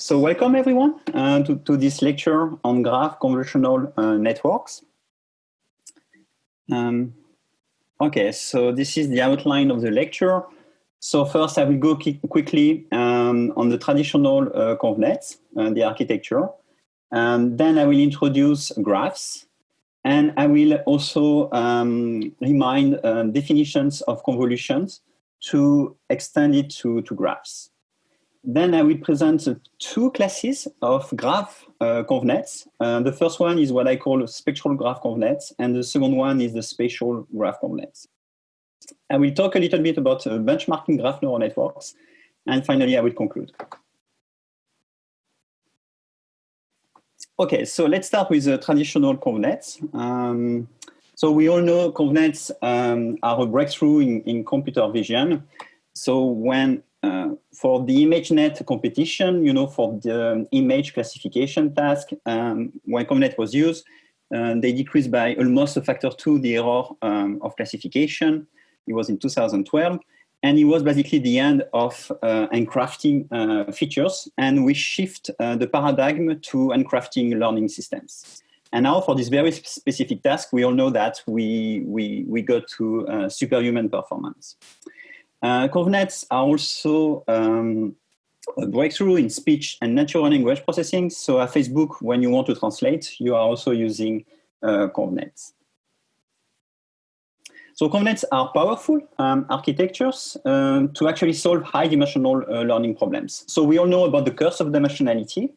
So welcome everyone uh, to, to, this lecture on graph convolutional uh, networks. Um, okay, so this is the outline of the lecture. So first I will go quickly um, on the traditional uh, convnets, uh, the architecture. And then I will introduce graphs. And I will also um, remind uh, definitions of convolutions to extend it to, to graphs. Then I will present two classes of graph uh, convnets. Uh, the first one is what I call spectral graph convnets, and the second one is the spatial graph convnets. I will talk a little bit about uh, benchmarking graph neural networks, and finally I will conclude. Okay, so let's start with the traditional convnets. Um, so we all know convnets um, are a breakthrough in, in computer vision. So when uh, for the ImageNet competition, you know, for the image classification task, um, when ConvNet was used, uh, they decreased by almost a factor two the error um, of classification. It was in 2012. And it was basically the end of uh, handcrafting uh, features. And we shift uh, the paradigm to handcrafting learning systems. And now for this very specific task, we all know that we, we, we go to uh, superhuman performance. Uh, are also um, a breakthrough in speech and natural language processing. So at Facebook, when you want to translate, you are also using uh. So convnets are powerful um, architectures um, to actually solve high-dimensional uh, learning problems. So we all know about the curse of dimensionality.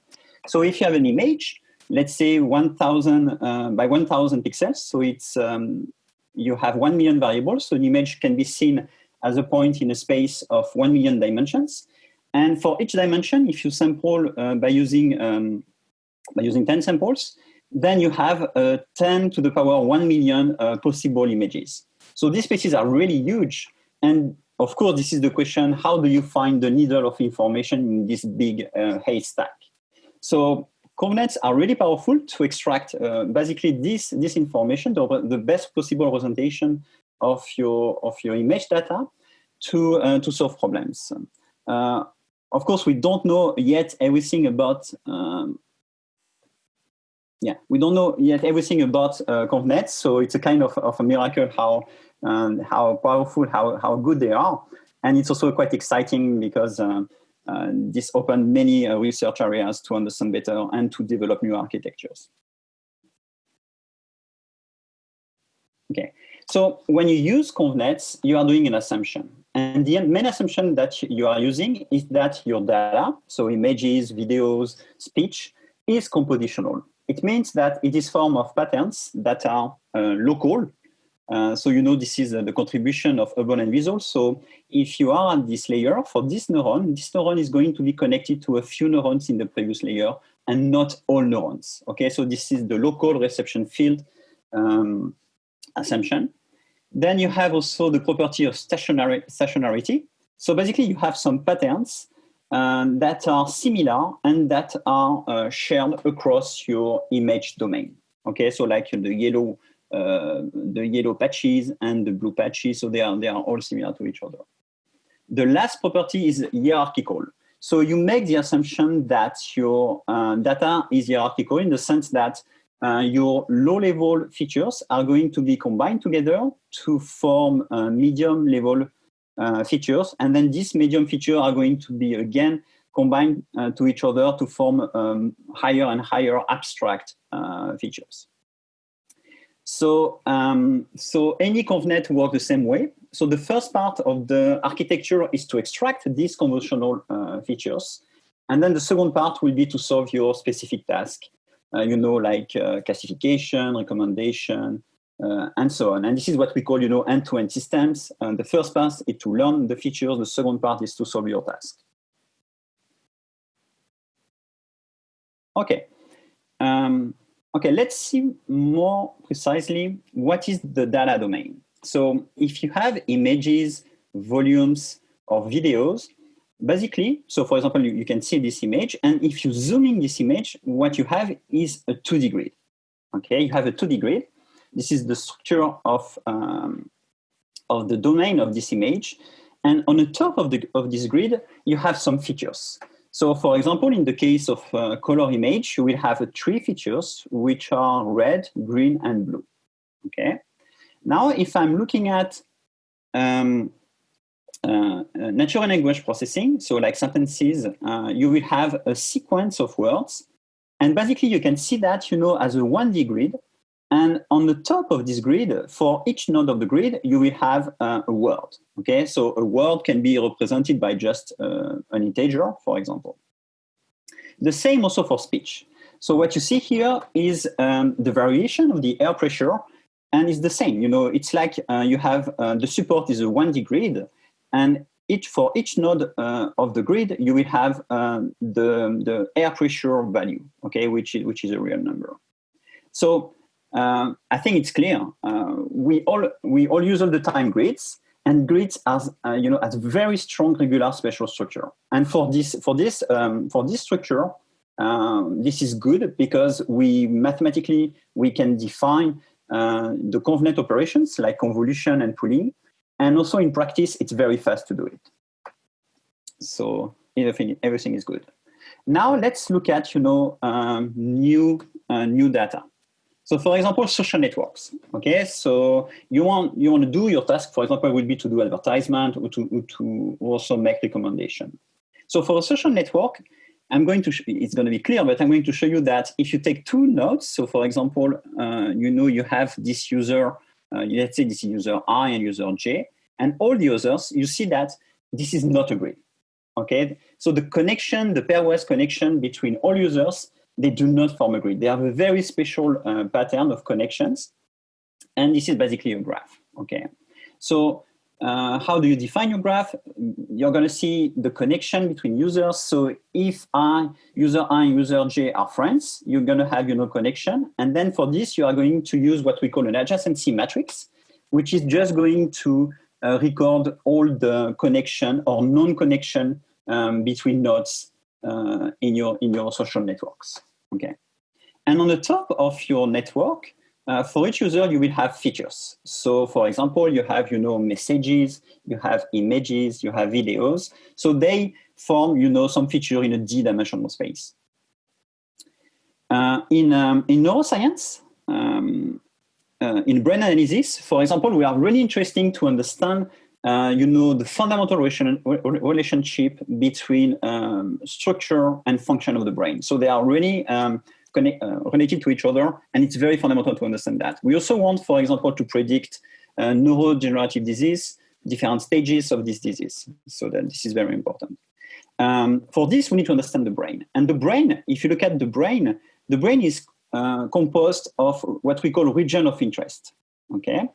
So if you have an image, let's say 1,000 uh, by 1,000 pixels, so it's um, you have 1 million variables, so an image can be seen as a point in a space of 1 million dimensions. And for each dimension, if you sample uh, by, using, um, by using 10 samples, then you have uh, 10 to the power 1 million uh, possible images. So these spaces are really huge. And of course, this is the question, how do you find the needle of information in this big uh, haystack? So convnets are really powerful to extract uh, basically this, this information, the, the best possible representation of your, of your image data to, uh, to solve problems. Uh, of course, we don't know yet everything about um, yeah, we don't know yet everything about uh, ConvNets, so it's a kind of, of a miracle how um, how powerful, how how good they are, and it's also quite exciting because uh, uh, this opened many uh, research areas to understand better and to develop new architectures. Okay, so when you use convnets, you are doing an assumption. And the main assumption that you are using is that your data, so images, videos, speech, is compositional. It means that it is form of patterns that are uh, local. Uh, so you know this is uh, the contribution of Hubel and Wiesel. So if you are at this layer, for this neuron, this neuron is going to be connected to a few neurons in the previous layer and not all neurons. Okay, so this is the local reception field um, assumption. Then you have also the property of stationary, stationarity. So basically you have some patterns um, that are similar and that are uh, shared across your image domain. Okay, so like the yellow, uh, the yellow patches and the blue patches, so they are, they are all similar to each other. The last property is hierarchical. So you make the assumption that your uh, data is hierarchical in the sense that uh, your low-level features are going to be combined together to form uh, medium-level uh, features. And then these medium features are going to be, again, combined uh, to each other to form um, higher and higher abstract uh, features. So, um, so any convnet works the same way. So the first part of the architecture is to extract these convolutional uh, features. And then the second part will be to solve your specific task you know, like uh, classification, recommendation, uh, and so on. And this is what we call, you know, end-to-end -end systems. And the first part is to learn the features. The second part is to solve your task. Okay. Um, okay, let's see more precisely what is the data domain. So if you have images, volumes, or videos, basically, so for example, you, you, can see this image, and if you zoom in this image, what you have is a 2D grid. Okay, you have a 2D grid. This is the structure of, um, of the domain of this image. And on the top of, the, of this grid, you have some features. So for example, in the case of uh, color image, you will have uh, three features, which are red, green, and blue. Okay. Now, if I'm looking at um, natural language processing, so like sentences, uh, you will have a sequence of words. And basically, you can see that, you know, as a 1D grid. And on the top of this grid, for each node of the grid, you will have uh, a word. Okay, so a word can be represented by just uh, an integer, for example. The same also for speech. So what you see here is um, the variation of the air pressure, and it's the same. You know, it's like uh, you have uh, the support is a 1D grid, and each for each node uh, of the grid, you will have um, the, the air pressure value, okay, which is, which is a real number. So um, I think it's clear. Uh, we all we all use all the time grids, and grids as uh, you know as very strong regular spatial structure. And for this for this um, for this structure, um, this is good because we mathematically we can define uh, the convnet operations like convolution and pooling, and also in practice it's very fast to do it. So everything everything is good. Now let's look at you know um, new uh, new data. So for example, social networks, okay? So you want, you want to do your task, for example, would be to do advertisement or to, to also make recommendation. So for a social network, I'm going to, it's going to be clear, but I'm going to show you that if you take two nodes, so for example, uh, you know you have this user, let's say this is user I and user J, and all the others, you see that this is not a grid, okay? So the connection, the pairwise connection between all users they do not form a grid. They have a very special uh, pattern of connections. And this is basically a graph, okay? So uh, how do you define your graph? You're gonna see the connection between users. So if I, user I and user J are friends, you're gonna have you know, connection. And then for this, you are going to use what we call an adjacency matrix, which is just going to uh, record all the connection or non-connection um, between nodes uh, in your in your social networks. Okay, and on the top of your network, uh, for each user, you will have features. So, for example, you have you know messages, you have images, you have videos. So they form you know some feature in a d-dimensional space. Uh, in um, in neuroscience. Um, uh, in brain analysis, for example, we are really interesting to understand uh, you know, the fundamental relation, relationship between um, structure and function of the brain. So they are really um, connect, uh, related to each other, and it's very fundamental to understand that. We also want, for example, to predict uh, neurodegenerative disease, different stages of this disease. So that this is very important. Um, for this, we need to understand the brain. And the brain, if you look at the brain, the brain is uh, composed of what we call region of interest. Okay,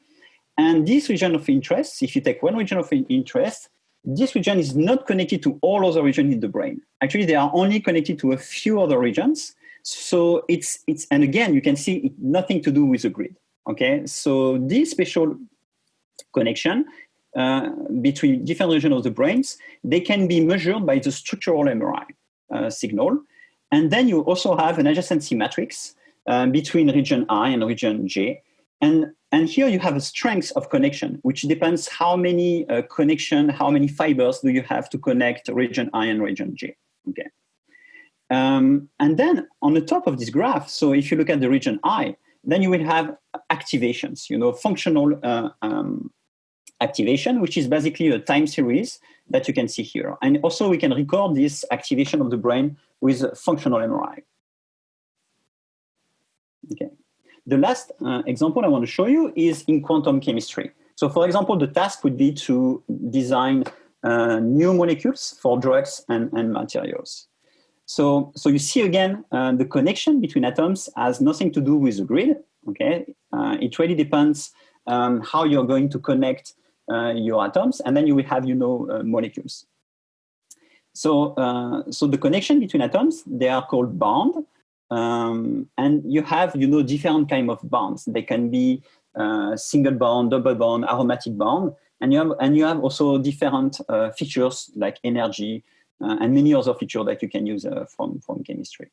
and this region of interest, if you take one region of interest, this region is not connected to all other regions in the brain. Actually, they are only connected to a few other regions. So it's, it's and again, you can see it, nothing to do with the grid. Okay, so this special connection uh, between different regions of the brains, they can be measured by the structural MRI uh, signal. And then you also have an adjacency matrix uh, between region I and region J. And and here you have a strength of connection, which depends how many uh, connection, how many fibers do you have to connect region I and region J. Okay. Um, and then on the top of this graph, so if you look at the region I, then you will have activations, you know, functional uh, um, activation, which is basically a time series that you can see here. And also we can record this activation of the brain with functional MRI. Okay. The last uh, example I want to show you is in quantum chemistry. So for example, the task would be to design uh, new molecules for drugs and, and materials. So, so you see again, uh, the connection between atoms has nothing to do with the grid, okay? Uh, it really depends um, how you're going to connect uh, your atoms, and then you will have, you know, uh, molecules. So, so the connection between atoms, they are called bond, um, and you have, you know, different kind of bonds. They can be uh, single bond, double bond, aromatic bond, and you have, and you have also different uh, features like energy uh, and many other features that you can use uh, from, from chemistry.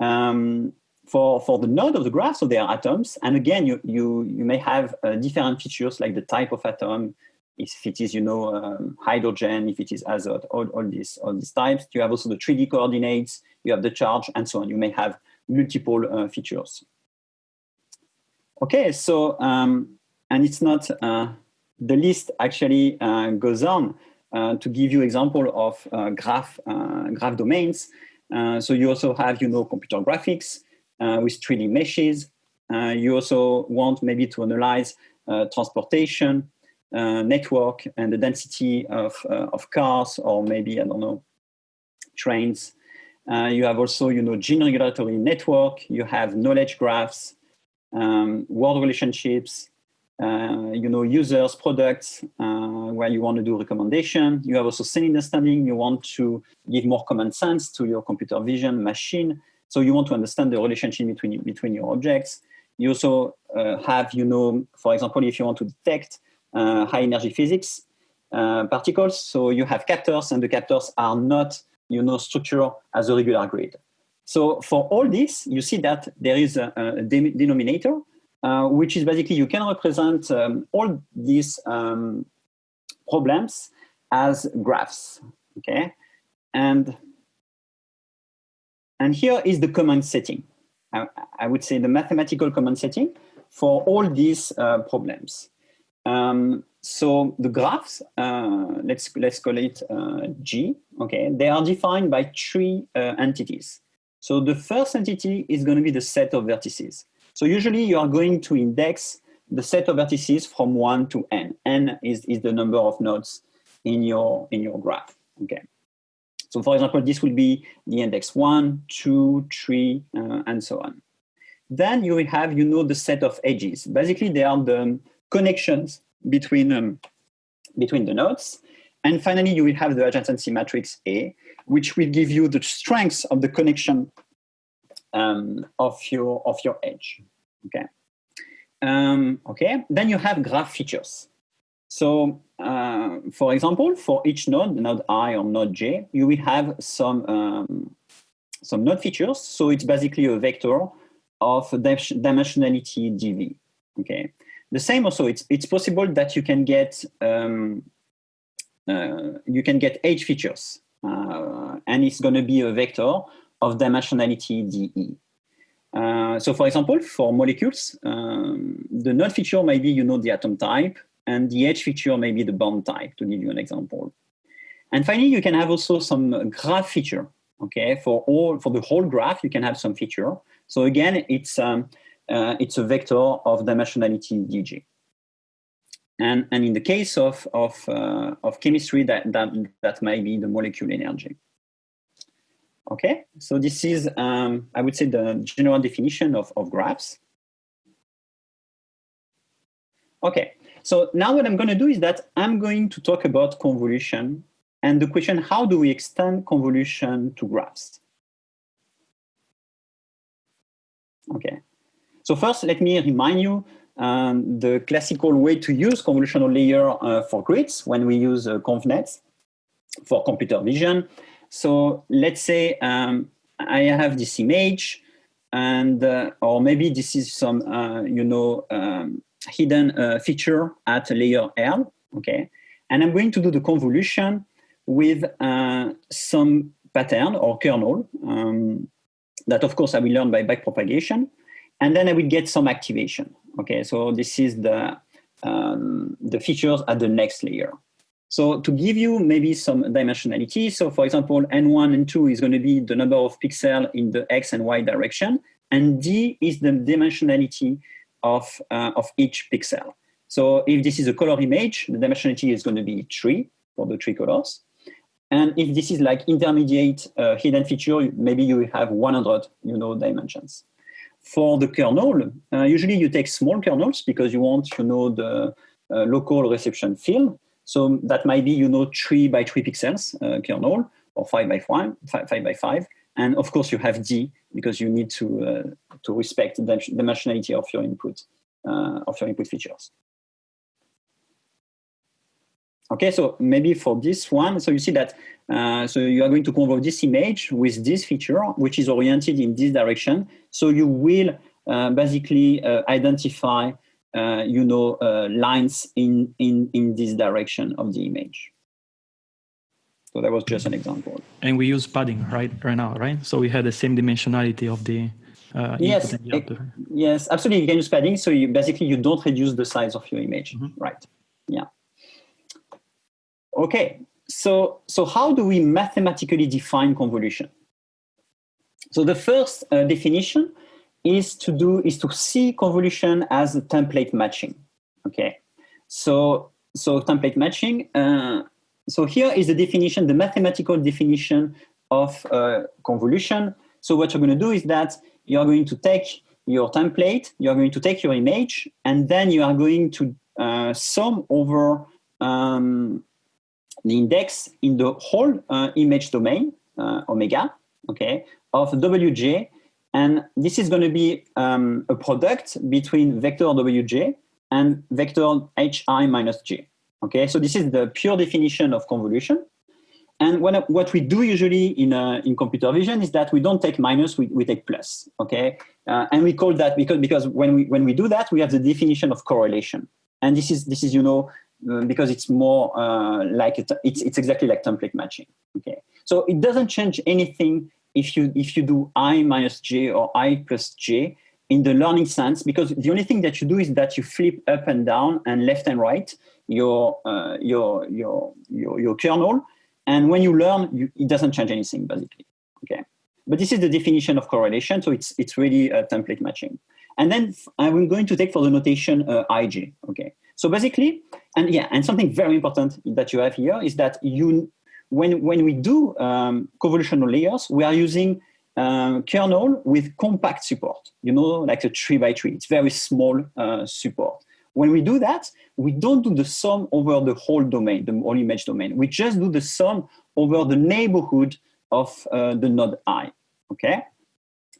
Um, for, for the node of the graph, so they are atoms, and again, you, you, you may have uh, different features like the type of atom, if it is, you know, um, hydrogen, if it is azote, all, all, these, all these types. You have also the 3D coordinates, you have the charge, and so on. You may have multiple uh, features. Okay, so, um, and it's not, uh, the list actually uh, goes on uh, to give you example of uh, graph, graph domains. so you also have, you know, computer graphics with 3D meshes. you also want maybe to analyze transportation, uh, network and the density of, uh, of cars or maybe, I don't know, trains. Uh, you have also, you know, gene regulatory network. You have knowledge graphs, um, world relationships, uh, you know, users, products, uh, where you want to do recommendation. You have also scene understanding. You want to give more common sense to your computer vision machine. So you want to understand the relationship between, between your objects. You also uh, have, you know, for example, if you want to detect uh, high energy physics uh, particles. So you have captors and the captors are not, you know, structured as a regular grid. So for all this, you see that there is a, a denominator, uh, which is basically you can represent um, all these um, problems as graphs, okay? And, and here is the common setting. I, I would say the mathematical common setting for all these uh, problems. Um, so the graphs, uh, let's, let's call it uh, G, okay, they are defined by three uh, entities. So the first entity is going to be the set of vertices. So usually you are going to index the set of vertices from 1 to n. n is, is the number of nodes in your, in your graph, okay. So for example, this will be the index one, two, three, uh, and so on. Then you will have, you know, the set of edges. Basically, they are the connections between, um, between the nodes. And finally, you will have the adjacency matrix A, which will give you the strength of the connection um, of, your, of your edge. Okay. Um, okay, then you have graph features. So, uh, for example, for each node, node i or node j, you will have some, um, some node features. So it's basically a vector of dimensionality dv. Okay, the same also, it's, it's possible that you can get, um, uh, you can get edge features, uh, and it's going to be a vector of dimensionality dE. Uh, so for example, for molecules, um, the node feature may be, you know, the atom type, and the edge feature may be the bond type, to give you an example. And finally, you can have also some graph feature, okay? For all, for the whole graph, you can have some feature. So again, it's, um, uh, it's a vector of dimensionality dg. And, and in the case of, of, uh, of chemistry, that, that, that might be the molecule energy. Okay, so this is, um, I would say, the general definition of, of graphs. Okay, so now what I'm going to do is that I'm going to talk about convolution and the question, how do we extend convolution to graphs? Okay, so first, let me remind you um, the classical way to use convolutional layer uh, for grids when we use uh, ConvNet for computer vision. So let's say um, I have this image and uh, or maybe this is some uh, you know um, hidden uh, feature at layer L okay and I'm going to do the convolution with uh, some pattern or kernel um, that of course I will learn by backpropagation and then I will get some activation. Okay, so this is the, um, the features at the next layer. So to give you maybe some dimensionality, so for example, N1 and 2 is going to be the number of pixels in the X and Y direction, and D is the dimensionality of, uh, of each pixel. So if this is a color image, the dimensionality is going to be 3 for the three colors. And if this is like intermediate uh, hidden feature, maybe you have 100 you know, dimensions. For the kernel, uh, usually you take small kernels because you want, you know, the uh, local reception field. So that might be, you know, three by three pixels uh, kernel or five by five, five, five by five. And of course you have D because you need to, uh, to respect the dimensionality of your input, uh, of your input features. Okay, so maybe for this one, so you see that, uh, so you are going to convert this image with this feature, which is oriented in this direction. So you will uh, basically uh, identify you know, uh, lines in, in, in this direction of the image. So that was just an example. And we use padding right right now, right? So we had the same dimensionality of the uh, yes, it, yes, absolutely. You can use padding. So you basically you don't reduce the size of your image, mm -hmm. right? Yeah. Okay. So so how do we mathematically define convolution? So the first uh, definition is to do is to see convolution as a template matching. Okay. So so template matching. Uh, so here is the definition, the mathematical definition of uh, convolution. So what you're going to do is that you're going to take your template, you're going to take your image, and then you are going to uh, sum over um, the index in the whole uh, image domain, uh, omega, okay, of wj. And this is going to be um, a product between vector wj and vector hi minus j. Okay, so this is the pure definition of convolution. And when, what we do usually in, uh, in computer vision is that we don't take minus, we, we take plus, okay? Uh, and we call that, because, because when, we, when we do that, we have the definition of correlation. And this is, this is you know, uh, because it's more uh, like, it, it's, it's exactly like template matching, okay? So it doesn't change anything if you, if you do i minus j or i plus j in the learning sense, because the only thing that you do is that you flip up and down and left and right, your, uh, your, your, your, your kernel. And when you learn, you, it doesn't change anything, basically. Okay. But this is the definition of correlation. So it's, it's really a template matching. And then I'm going to take for the notation uh, ij. Okay. So basically, and yeah, and something very important that you have here is that you, when, when we do um, convolutional layers, we are using um, kernel with compact support, you know, like a three by three. It's very small uh, support. When we do that, we don't do the sum over the whole domain, the whole image domain. We just do the sum over the neighborhood of uh, the node i, okay?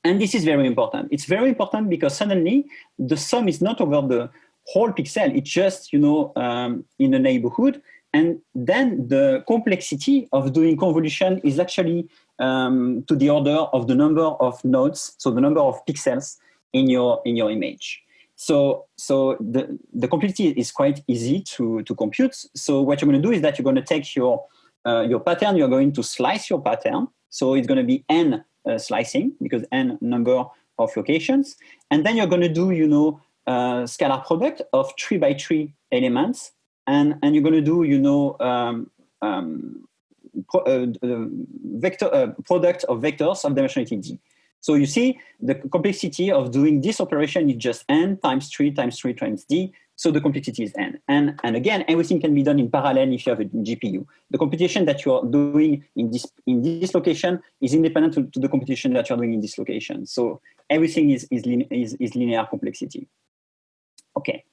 And this is very important. It's very important because suddenly the sum is not over the whole pixel. It's just, you know, um, in a neighborhood. And then the complexity of doing convolution is actually um, to the order of the number of nodes, so the number of pixels in your, in your image. So, so the, the complexity is quite easy to, to compute. So what you're going to do is that you're going to take your, uh, your pattern, you're going to slice your pattern. So it's going to be n uh, slicing because n number of locations. And then you're going to do, you know, uh, scalar product of three by three elements. And, and you're going to do, you know, um, um, pro, uh, vector, uh, product of vectors of dimensionality d. So you see the complexity of doing this operation is just n times 3 times 3 times d. So the complexity is n. And, and again, everything can be done in parallel if you have a GPU. The computation that you are doing in this, in this location is independent to, to the computation that you're doing in this location. So everything is, is, is, is linear complexity. Okay,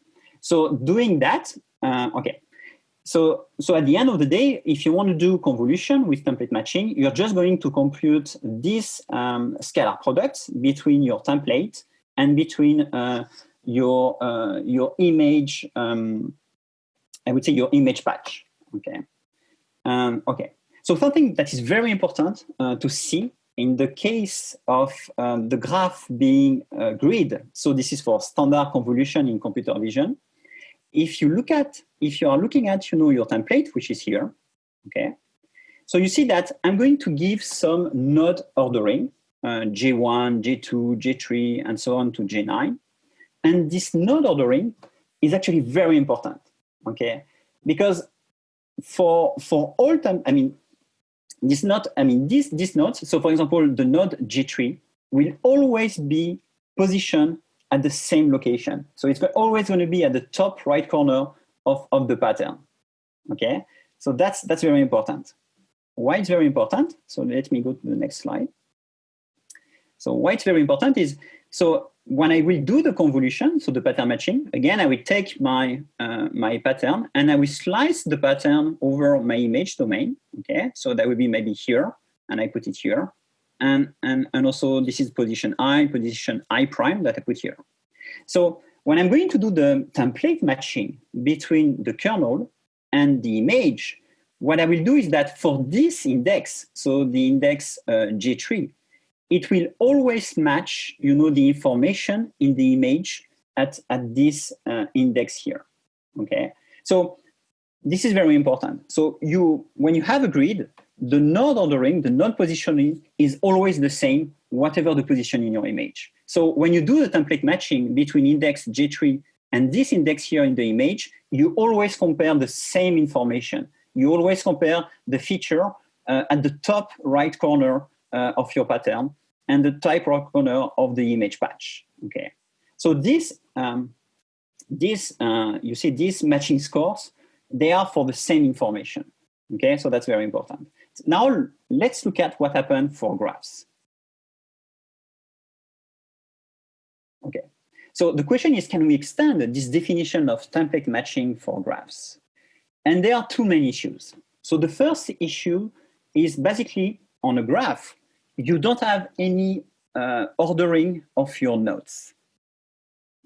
so doing that, uh, okay, so, so at the end of the day, if you want to do convolution with template matching, you're just going to compute this um, scalar product between your template and between uh, your, uh, your image, um, I would say your image patch, okay? Um, okay, so something that is very important uh, to see in the case of um, the graph being a grid, so this is for standard convolution in computer vision, if you look at, if you are looking at, you know, your template, which is here, okay? So you see that I'm going to give some node ordering, uh, J1, J2, J3, and so on to J9. And this node ordering is actually very important, okay? Because for, for all time, I mean, this node, I mean, this, this nodes, so for example, the node J3 will always be positioned at the same location. So it's always going to be at the top right corner of, of the pattern. Okay, so that's, that's very important. Why it's very important? So let me go to the next slide. So why it's very important is, so when I will do the convolution, so the pattern matching, again, I will take my, uh, my pattern and I will slice the pattern over my image domain. Okay, so that will be maybe here, and I put it here and, and, and also this is position i, position i prime that I put here. So when I'm going to do the template matching between the kernel and the image, what I will do is that for this index, so the index uh, J3, it will always match, you know, the information in the image at, at this uh, index here, okay? So this is very important. So you, when you have a grid, the node ordering, the node positioning is always the same, whatever the position in your image. So when you do the template matching between index J3 and this index here in the image, you always compare the same information. You always compare the feature uh, at the top right corner uh, of your pattern and the type right corner of the image patch. Okay, so this, um, this uh, you see these matching scores, they are for the same information. Okay, so that's very important. Now let's look at what happened for graphs. Okay, so the question is, can we extend this definition of template matching for graphs? And there are two main issues. So the first issue is basically on a graph, you don't have any uh, ordering of your nodes.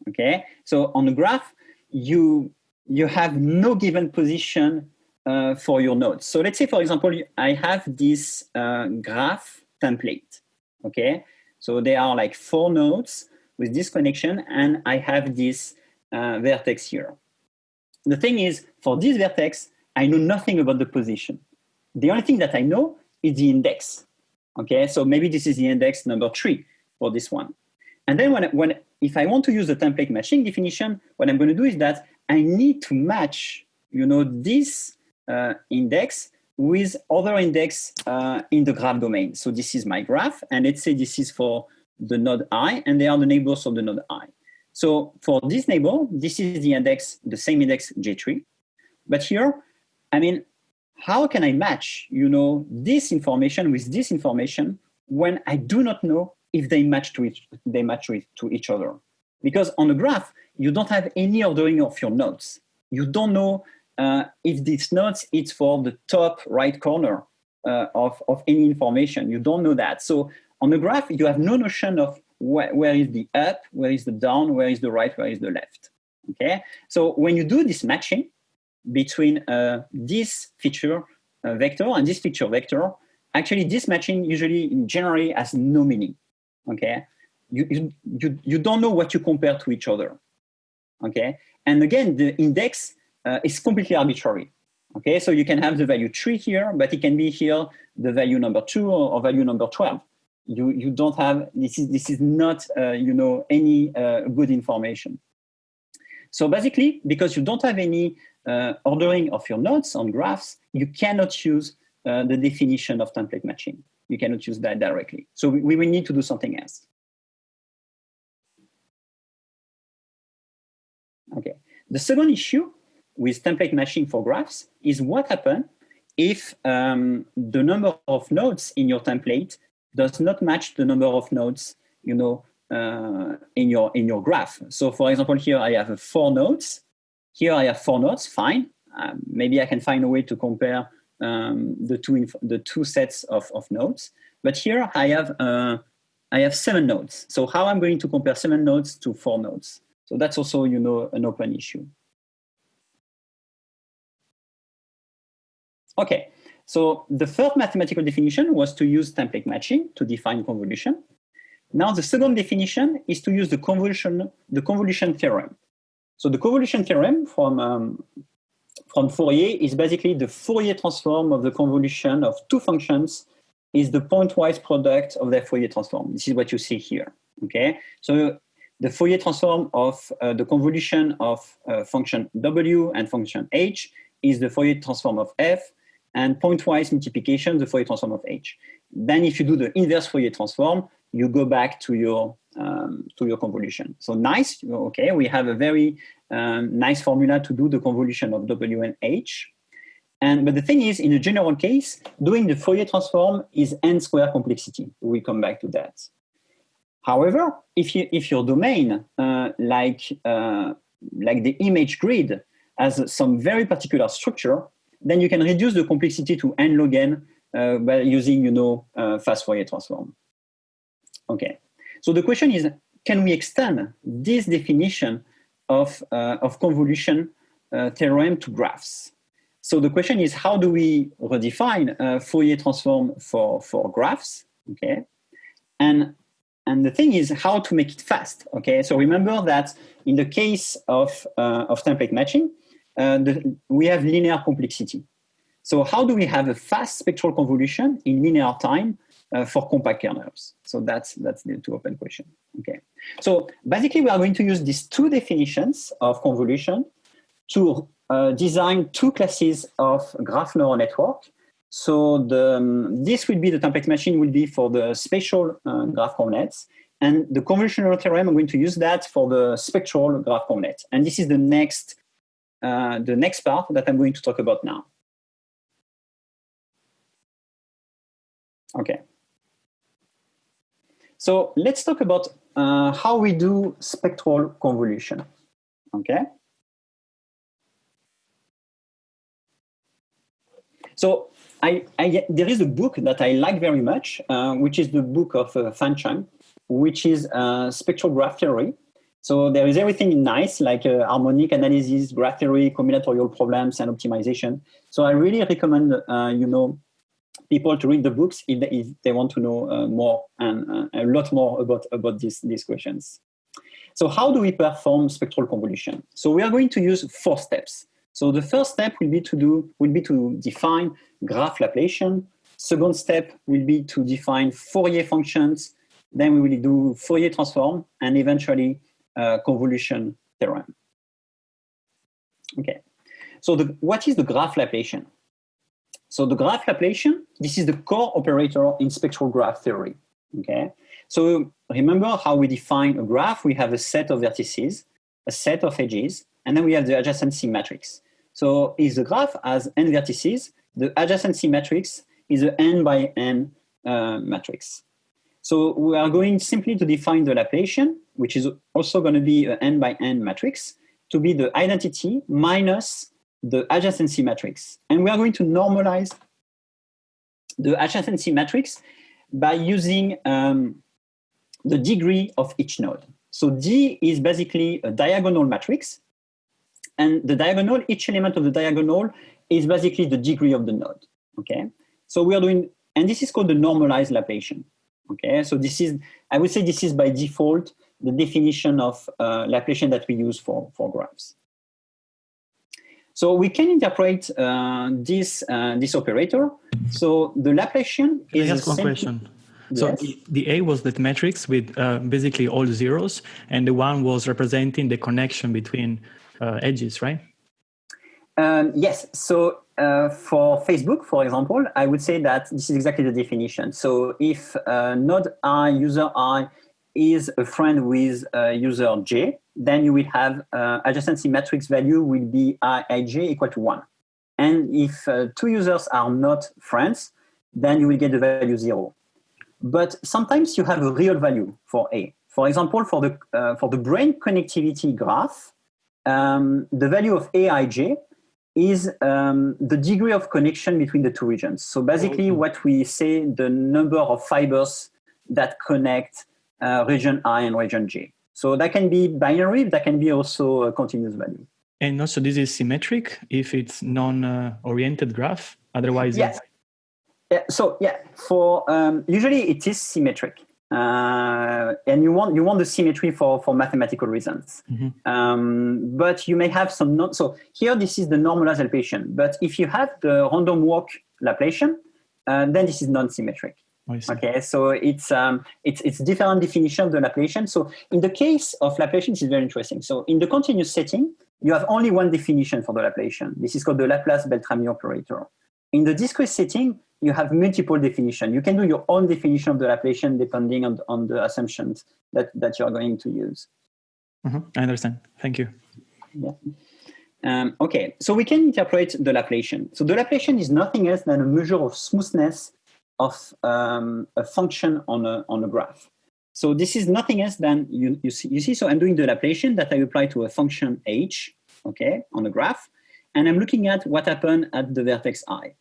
Okay, so on a graph, you, you have no given position uh, for your nodes. So let's say, for example, I have this uh, graph template. Okay, so there are like four nodes with this connection, and I have this uh, vertex here. The thing is, for this vertex, I know nothing about the position. The only thing that I know is the index. Okay, so maybe this is the index number three for this one. And then when, when if I want to use the template matching definition, what I'm going to do is that I need to match, you know, this index with other index uh, in the graph domain. So this is my graph, and let's say this is for the node i, and they are the neighbors of the node i. So for this neighbor, this is the index, the same index J3. But here, I mean, how can I match, you know, this information with this information when I do not know if they match to each, they match with to each other? Because on a graph, you don't have any ordering of your nodes. You don't know uh, if this node it's for the top right corner uh, of, of any information. You don't know that. So on the graph, you have no notion of wh where is the up, where is the down, where is the right, where is the left. Okay, so when you do this matching between uh, this feature uh, vector and this feature vector, actually this matching usually in generally has no meaning. Okay, you, you, you, you don't know what you compare to each other. Okay, and again, the index uh, is completely arbitrary. Okay, so you can have the value three here, but it can be here the value number two or, or value number 12 you you don't have this is this is not uh, you know any uh, good information. So basically because you don't have any uh, ordering of your nodes on graphs you cannot use uh, the definition of template matching. You cannot use that directly. So we, we will need to do something else. Okay. The second issue with template matching for graphs is what happens if um, the number of nodes in your template does not match the number of nodes, you know, uh, in your in your graph. So for example, here I have four nodes. Here I have four nodes, fine. Um, maybe I can find a way to compare um, the two the two sets of, of nodes. But here I have uh, I have seven nodes. So how I'm going to compare seven nodes to four nodes? So that's also you know an open issue. Okay, so the first mathematical definition was to use template matching to define convolution. Now the second definition is to use the convolution, the convolution theorem. So the convolution theorem from, um, from Fourier is basically the Fourier transform of the convolution of two functions is the pointwise product of their Fourier transform. This is what you see here, okay? So the Fourier transform of uh, the convolution of uh, function w and function h is the Fourier transform of f and pointwise multiplication, the Fourier transform of h. Then if you do the inverse Fourier transform, you go back to your, um, to your convolution. So nice, okay, we have a very um, nice formula to do the convolution of W and H. And, but the thing is, in a general case, doing the Fourier transform is n square complexity. We'll come back to that. However, if, you, if your domain, uh, like, uh, like the image grid, has some very particular structure, then you can reduce the complexity to n log n uh, by using, you know, uh, fast Fourier transform. Okay, so the question is, can we extend this definition of, uh, of convolution uh, theorem to graphs? So the question is, how do we redefine uh, Fourier transform for, for graphs? Okay, and and the thing is how to make it fast. Okay, so remember that in the case of, uh, of template matching, uh, the, we have linear complexity. So how do we have a fast spectral convolution in linear time uh, for compact kernels? So that's, that's the two open question. Okay. So basically we are going to use these two definitions of convolution to uh, design two classes of graph neural network. So the, um, this will be the template matching will be for the spatial uh, graph convnets and the convolutional theorem, I'm going to use that for the spectral graph convnet. And this is the next, uh, the next part that I'm going to talk about now. Okay. So let's talk about uh, how we do spectral convolution. Okay. So I, I, there is a book that I like very much, uh, which is the book of uh, Fan Chung, which is uh, spectral graph theory. So there is everything nice, like uh, harmonic analysis, graph theory, combinatorial problems, and optimization. So I really recommend, uh, you know, people to read the books if they, if they want to know uh, more and uh, a lot more about, about these, these questions. So how do we perform spectral convolution? So we are going to use four steps. So the first step will be to do will be to define graph Laplacian. Second step will be to define Fourier functions. Then we will do Fourier transform and eventually uh, convolution theorem. Okay. So the, what is the graph Laplacian? So the graph Laplacian, this is the core operator in spectral graph theory. Okay. So remember how we define a graph. We have a set of vertices, a set of edges, and then we have the adjacency matrix. So if the graph has n vertices, the adjacency matrix is a n by n uh, matrix. So we are going simply to define the Laplacian, which is also going to be an n by n matrix, to be the identity minus the adjacency matrix. And we are going to normalize the adjacency matrix by using um, the degree of each node. So D is basically a diagonal matrix. And the diagonal, each element of the diagonal is basically the degree of the node. Okay. So we are doing, and this is called the normalized Laplacian. Okay, so this is, I would say this is by default the definition of uh, Laplacian that we use for, for graphs. So we can interpret uh, this, uh, this operator. So the Laplacian can is- I ask one question? Yes. So the, the, A was that matrix with uh, basically all zeros, and the one was representing the connection between uh, edges, right? Um, yes. So uh, for Facebook, for example, I would say that this is exactly the definition. So if uh, node i, user i, is a friend with uh, user j, then you will have uh, adjacency matrix value will be ij equal to 1. And if uh, two users are not friends, then you will get the value 0. But sometimes you have a real value for A. For example, for the, uh, for the brain connectivity graph, um, the value of aij is um, the degree of connection between the two regions. So basically what we say the number of fibers that connect uh, region I and region J. So that can be binary, that can be also a continuous value. And also this is symmetric if it's non-oriented graph, otherwise yes. Yeah, so yeah, for um, usually it is symmetric. Uh, and you want you want the symmetry for for mathematical reasons. Mm-hmm. Um, but you may have some not so here this is the normalized Laplacian. But if you have the random walk Laplacian, uh, then this is non-symmetric. Okay, so it's um, it's it's different definition of the Laplacian. So in the case of Laplacian, it's very interesting. So in the continuous setting, you have only one definition for the Laplacian. This is called the Laplace-Beltrami operator. In the discrete setting, you have multiple definition. You can do your own definition of the Laplacian depending on, on the assumptions that, that you're going to use. Mm-hmm. I understand. Thank you. Yeah. Um, okay, so we can interpret the Laplacian. So the Laplacian is nothing else than a measure of smoothness of um, a function on a, on a graph. So this is nothing else than, you, you, see, you see, so I'm doing the Laplacian that I apply to a function h, okay, on a graph, and I'm looking at what happened at the vertex i.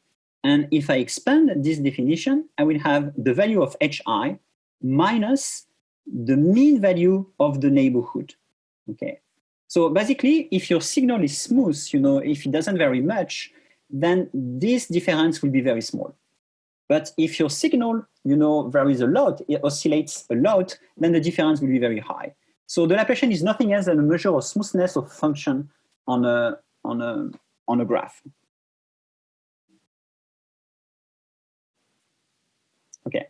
And if I expand this definition, I will have the value of hi minus the mean value of the neighborhood. Okay. So basically, if your signal is smooth, you know, if it doesn't vary much, then this difference will be very small. But if your signal, you know, varies a lot, it oscillates a lot, then the difference will be very high. So the Laplacian is nothing else than a measure of smoothness of function on a, on a, on a graph. Okay.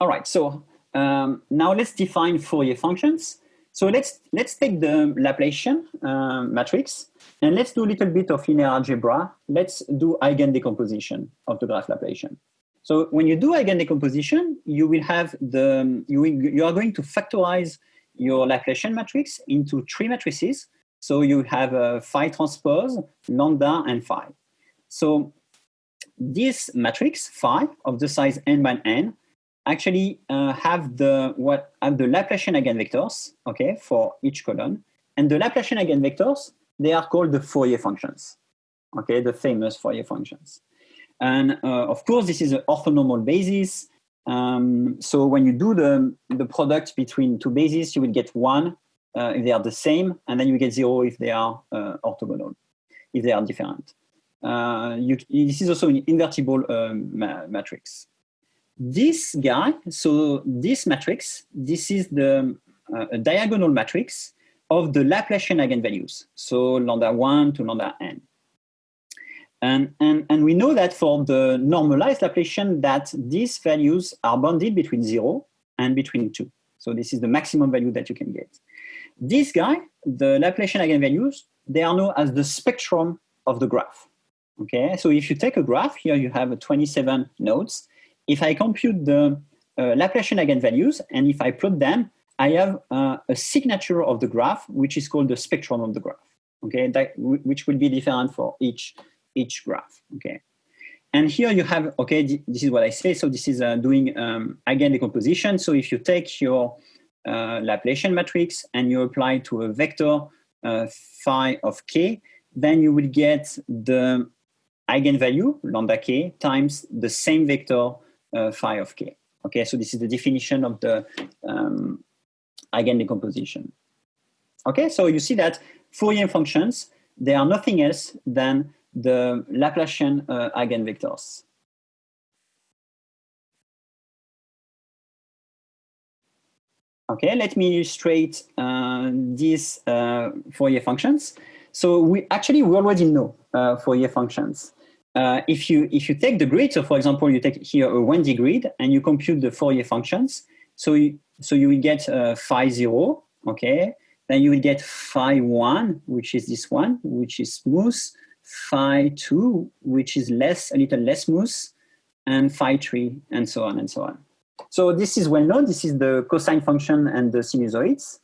All right, so um, now let's define Fourier functions. So let's, let's take the Laplacian uh, matrix and let's do a little bit of linear algebra. Let's do eigen decomposition of the graph Laplacian. So when you do eigen decomposition, you will have the, you, will, you are going to factorize your Laplacian matrix into three matrices. So you have a phi transpose, lambda, and phi. So this matrix, phi, of the size n by n, actually uh, have the what have the Laplacian eigenvectors, okay, for each column. And the Laplacian eigenvectors, they are called the Fourier functions, okay, the famous Fourier functions. And uh, of course, this is an orthonormal basis. Um, so when you do the, the product between two bases, you will get one uh, if they are the same, and then you get zero if they are uh, orthogonal, if they are different. Uh, you, this is also an invertible um, ma matrix. This guy, so this matrix, this is the uh, diagonal matrix of the Laplacian eigenvalues. So lambda 1 to lambda n. And, and, and we know that for the normalized Laplacian that these values are bounded between 0 and between 2. So this is the maximum value that you can get. This guy, the Laplacian eigenvalues, they are known as the spectrum of the graph. Okay, so if you take a graph, here you have 27 nodes. If I compute the uh, Laplacian eigenvalues, and if I plot them, I have uh, a signature of the graph, which is called the spectrum of the graph. Okay, that, which will be different for each each graph. Okay, and here you have okay. This is what I say. So this is uh, doing um, eigen decomposition. So if you take your Laplacian matrix and you apply to a vector phi of k, then you will get the eigenvalue lambda k times the same vector phi of k. Okay, so this is the definition of the um, eigen decomposition. Okay, so you see that Fourier functions, they are nothing else than the Laplacian uh, eigenvectors. Okay, let me illustrate uh, these uh, Fourier functions. So we actually we already know uh, Fourier functions. Uh, if you if you take the grid, so for example, you take here a 1D grid and you compute the Fourier functions. So you, so you will get uh, phi zero, okay. Then you will get phi one, which is this one, which is smooth. Phi two, which is less a little less smooth, and phi three, and so on and so on. So this is well known. This is the cosine function and the sinusoids.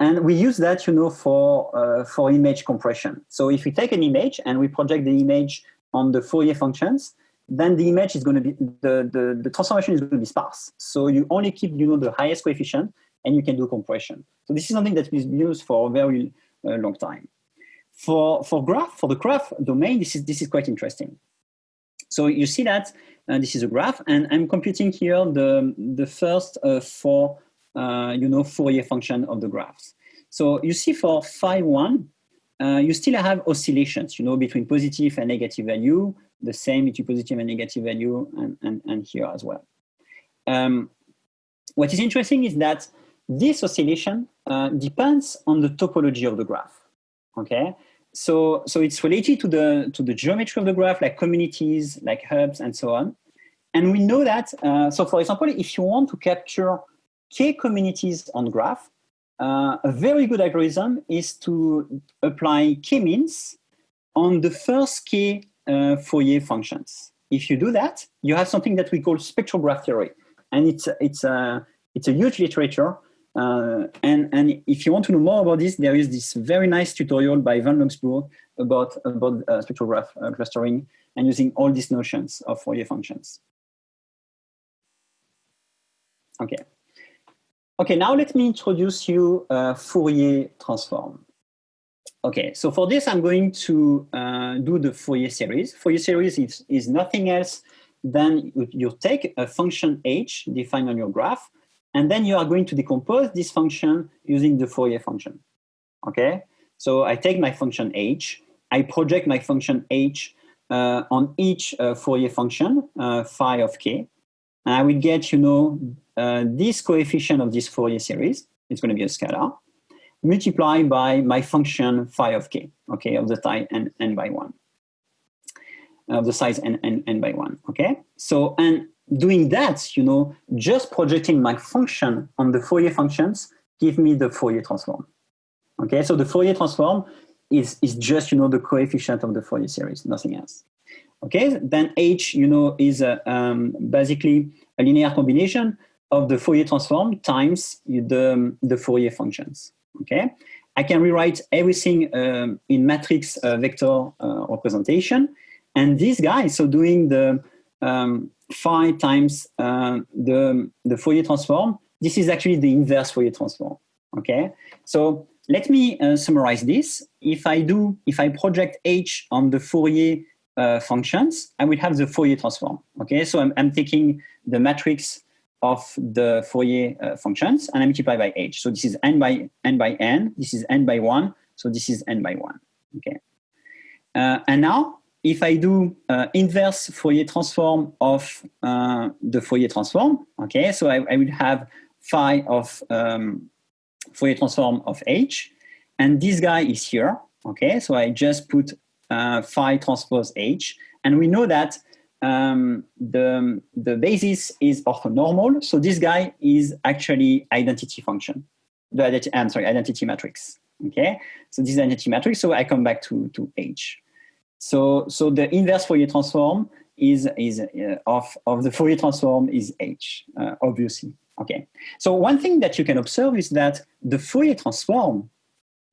And we use that, you know, for, uh, for image compression. So if we take an image and we project the image on the Fourier functions, then the image is going to be, the, the, the transformation is going to be sparse. So you only keep, you know, the highest coefficient and you can do compression. So this is something that is used for a very uh, long time. For, for graph, for the graph domain, this is, this is quite interesting. So you see that uh, this is a graph and I'm computing here the, the first uh, four, uh, you know, Fourier function of the graphs. So you see for phi one, uh, you still have oscillations, you know, between positive and negative value, the same between positive and negative value, and, and, and here as well. Um, what is interesting is that this oscillation uh, depends on the topology of the graph, okay? So, so it's related to the, to the geometry of the graph, like communities, like hubs, and so on. And we know that, uh, so for example, if you want to capture k communities on graph, uh, a very good algorithm is to apply k-means on the first k uh, Fourier functions. If you do that, you have something that we call spectral graph theory. And it's, it's, a, it's a huge literature. Uh, and, and if you want to know more about this, there is this very nice tutorial by von Luxburg about, about uh, spectral graph uh, clustering and using all these notions of Fourier functions. Okay. Okay, now let me introduce you a Fourier transform. Okay, so for this, I'm going to uh, do the Fourier series. Fourier series is, is nothing else than you, you take a function h defined on your graph, and then you are going to decompose this function using the Fourier function. Okay, so I take my function h, I project my function h uh, on each uh, Fourier function, uh, phi of k. And I will get, you know, uh, this coefficient of this Fourier series, it's going to be a scalar, multiplied by my function phi of k, okay, of the type n, n by 1, of the size n, n, n by 1, okay? So, and doing that, you know, just projecting my function on the Fourier functions give me the Fourier transform. Okay, so the Fourier transform is, is just, you know, the coefficient of the Fourier series, nothing else. Okay, then H, you know, is a, um, basically a linear combination of the Fourier transform times the, the Fourier functions. Okay, I can rewrite everything um, in matrix uh, vector uh, representation. And this guy, so doing the um, phi times uh, the, the Fourier transform, this is actually the inverse Fourier transform. Okay, so let me uh, summarize this. If I do, if I project H on the Fourier uh, functions, I will have the Fourier transform. Okay, so I'm, I'm taking the matrix of the Fourier uh, functions and I multiply by H. So this is n by n by n. This is n by one. So this is n by one. Okay, uh, and now if I do uh, inverse Fourier transform of uh, the Fourier transform, okay, so I, I will have phi of um, Fourier transform of H, and this guy is here, okay, so I just put uh, phi transpose H, and we know that um, the, the basis is orthonormal, so this guy is actually identity function, the identity, I'm sorry, identity matrix, okay, so this identity matrix, so I come back to, to H. So, so the inverse Fourier transform is, is uh, of, of the Fourier transform is H, uh, obviously. Okay. So one thing that you can observe is that the Fourier transform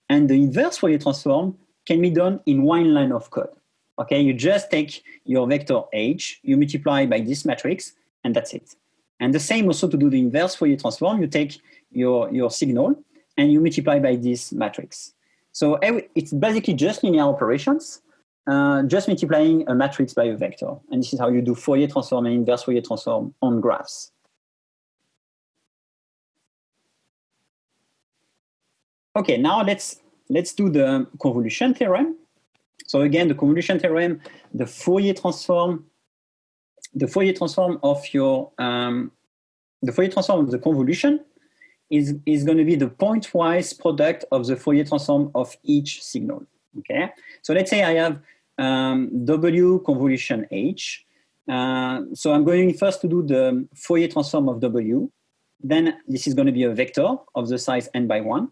and the inverse Fourier transform can be done in one line of code. Okay, you just take your vector H, you multiply by this matrix, and that's it. And the same also to do the inverse Fourier transform, you take your, your signal and you multiply by this matrix. So it's basically just linear operations, uh, just multiplying a matrix by a vector. And this is how you do Fourier transform and inverse Fourier transform on graphs. Okay, now let's, let's do the convolution theorem. So again, the convolution theorem, the Fourier transform, the Fourier transform of your, um, the Fourier transform of the convolution is, is going to be the pointwise product of the Fourier transform of each signal. Okay, so let's say I have um, W convolution H. Uh, so I'm going first to do the Fourier transform of W. Then this is going to be a vector of the size n by 1.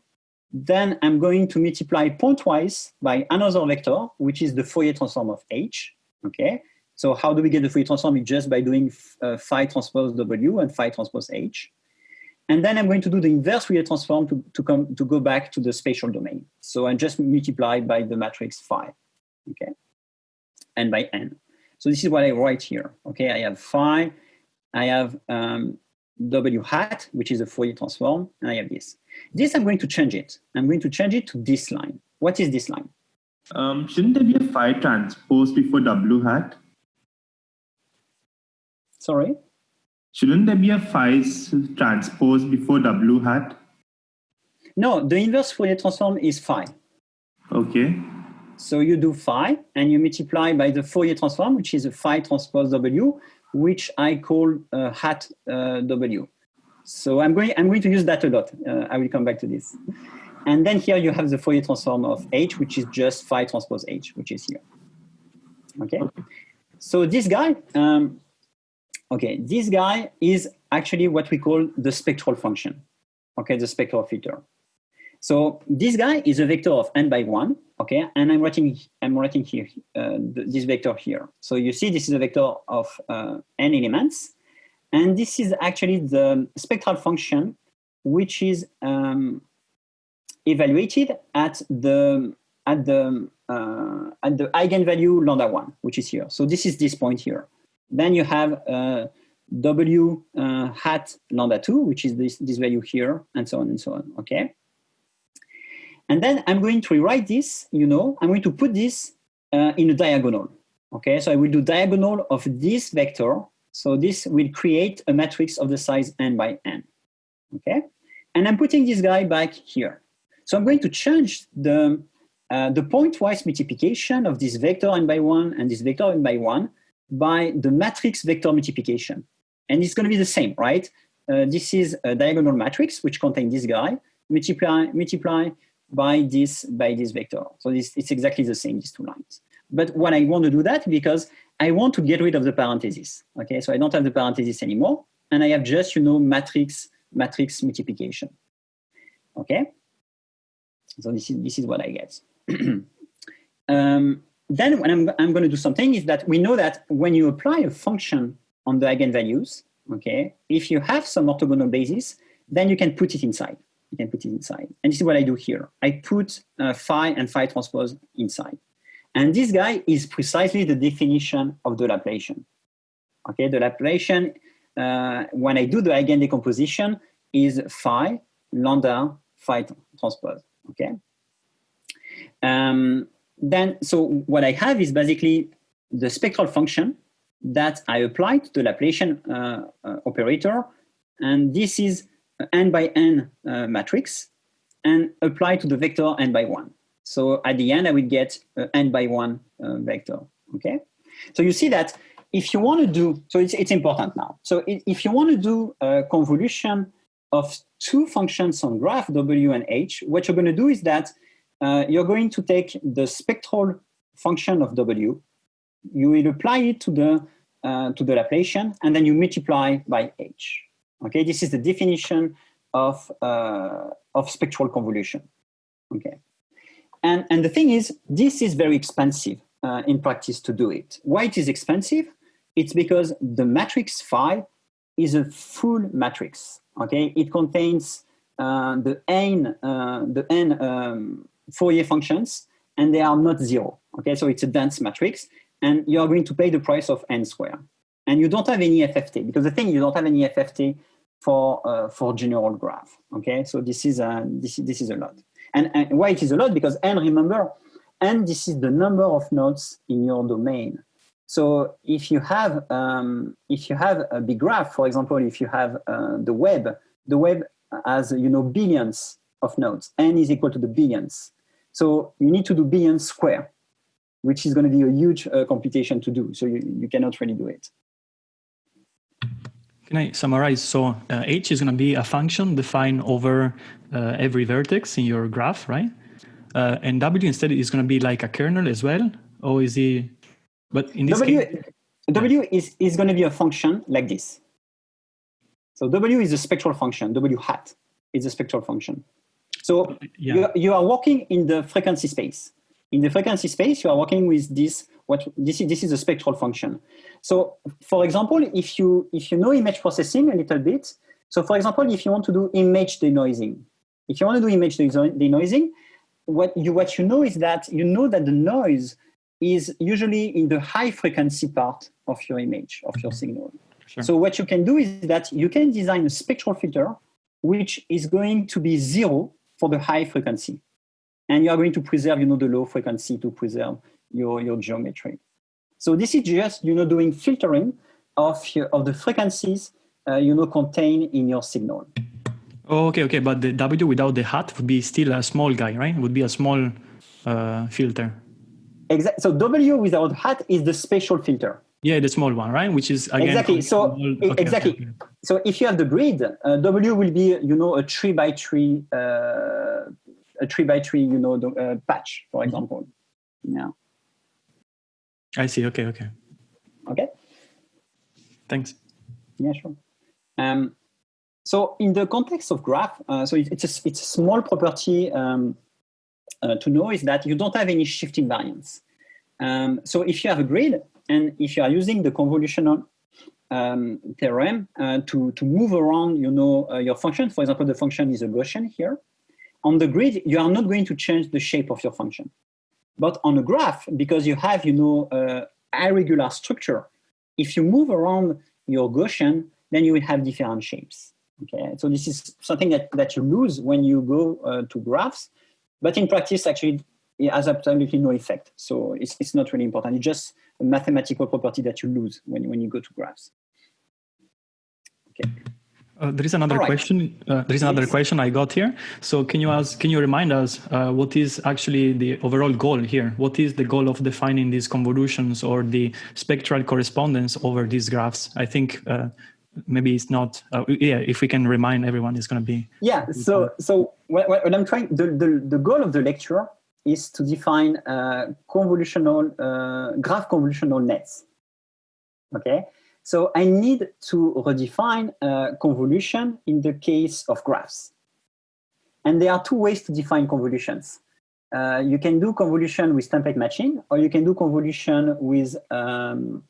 Then I'm going to multiply pointwise by another vector, which is the Fourier transform of H. Okay. So how do we get the Fourier transform? It's just by doing uh, phi transpose W and phi transpose H. And then I'm going to do the inverse Fourier transform to, to, come, to go back to the spatial domain. So I just multiply by the matrix phi. Okay n by n. So this is what I write here. Okay, I have phi, I have um, w hat, which is a Fourier transform, and I have this. This I'm going to change it. I'm going to change it to this line. What is this line? Um, shouldn't there be a phi transpose before w hat? Sorry? Shouldn't there be a phi transpose before w hat? No, the inverse Fourier transform is phi. Okay. So you do phi and you multiply by the Fourier transform, which is a phi transpose W, which I call uh, hat uh, W. So I'm going, I'm going to use that a lot. Uh, I will come back to this. And then here you have the Fourier transform of H, which is just phi transpose H, which is here. Okay. So this guy, um, okay, this guy is actually what we call the spectral function. Okay, the spectral filter. So this guy is a vector of n by one, okay? And I'm writing, I'm writing here, uh, this vector here. So you see this is a vector of uh, n elements. And this is actually the spectral function, which is um, evaluated at the, at the, uh, at the eigenvalue lambda one, which is here. So this is this point here. Then you have uh, w uh, hat lambda two, which is this, this value here, and so on and so on, okay? And then I'm going to rewrite this, you know, I'm going to put this uh, in a diagonal. Okay, so I will do diagonal of this vector. So this will create a matrix of the size n by n. Okay, and I'm putting this guy back here. So I'm going to change the, uh, the pointwise multiplication of this vector n by 1 and this vector n by 1 by the matrix vector multiplication. And it's going to be the same, right? Uh, this is a diagonal matrix which contains this guy, multiply, multiply by this, by this vector. So this, it's exactly the same, these two lines. But what I want to do that because I want to get rid of the parentheses. Okay, so I don't have the parentheses anymore, and I have just, you know, matrix, matrix multiplication. Okay, so this is, this is what I get. um, then what I'm, I'm going to do something is that we know that when you apply a function on the eigenvalues, okay, if you have some orthogonal basis, then you can put it inside. You can put it inside. And this is what I do here. I put uh, phi and phi transpose inside. And this guy is precisely the definition of the Laplacian. Okay, the Laplacian, uh, when I do the eigen decomposition, is phi, lambda, phi transpose. Okay. Um, then, so what I have is basically the spectral function that I apply to the Laplacian uh, uh, operator, and this is n by n uh, matrix, and applied to the vector n by 1. So at the end, I will get uh, n by 1 uh, vector, okay? So you see that if you want to do, so it's, it's important now. So if you want to do a convolution of two functions on graph w and h, what you're going to do is that uh, you're going to take the spectral function of w, you will apply it to the, uh, to the Laplacian, and then you multiply by h. Okay, this is the definition of, uh, of spectral convolution. Okay. And, and the thing is, this is very expensive uh, in practice to do it. Why it is expensive? It's because the matrix phi is a full matrix. Okay, it contains uh, the n, uh, the n um, Fourier functions, and they are not zero. Okay, so it's a dense matrix, and you are going to pay the price of n square. And you don't have any FFT because the thing you don't have any FFT for uh, for general graph. Okay, so this is a this this is a lot. And, and why it is a lot? Because n, remember, n this is the number of nodes in your domain. So if you have um, if you have a big graph, for example, if you have uh, the web, the web has you know billions of nodes. n is equal to the billions. So you need to do billions square, which is going to be a huge uh, computation to do. So you, you cannot really do it. Can I summarize? So uh, h is going to be a function defined over uh, every vertex in your graph, right? Uh, and w instead is going to be like a kernel as well, or is he? But in this w, case, w is is going to be a function like this. So w is a spectral function. W hat is a spectral function. So yeah. you, you are working in the frequency space. In the frequency space, you are working with this. What this is? This is a spectral function. So, for example, if you if you know image processing a little bit, so for example, if you want to do image denoising, if you want to do image denoising, what you what you know is that you know that the noise is usually in the high frequency part of your image of your mm-hmm. signal. Sure. So what you can do is that you can design a spectral filter which is going to be zero for the high frequency. And you are going to preserve, you know, the low frequency to preserve your, your geometry. So this is just, you know, doing filtering of, your, of the frequencies, uh, you know, contained in your signal. Oh, okay, okay. But the W without the hat would be still a small guy, right? It would be a small uh, filter. Exactly. So W without hat is the spatial filter. Yeah, the small one, right? Which is again exactly. So okay, exactly. Okay, okay. So if you have the grid, uh, W will be you know a three by three, uh, a three by three, you know, the, uh, patch, for mm-hmm. example. Yeah. I see. Okay. Okay. Okay. Thanks. Yeah, sure. Um, so in the context of graph, uh, so it's a, it's a small property um, uh, to know is that you don't have any shift invariance. Um, so if you have a grid, and if you are using the convolutional um, theorem uh, to, to move around, you know, uh, your function, for example, the function is a Gaussian here, on the grid, you are not going to change the shape of your function. But on a graph, because you have, you know, uh, irregular structure, if you move around your Gaussian, then you will have different shapes. Okay, so this is something that, that you lose when you go uh, to graphs, but in practice, actually, it has absolutely no effect. So it's, it's not really important. It's just a mathematical property that you lose when, when you go to graphs. Okay. Uh, there is another right. question. Uh, there is another yes. question I got here. So can you ask? Can you remind us uh, what is actually the overall goal here? What is the goal of defining these convolutions or the spectral correspondence over these graphs? I think uh, maybe it's not. Uh, yeah, if we can remind everyone, it's going to be. Yeah. So so what, what I'm trying the, the the goal of the lecture is to define uh, convolutional graph convolutional nets. Okay. So I need to redefine convolution in the case of graphs. And there are two ways to define convolutions. Uh, you can do convolution with template matching, or you can do convolution with um,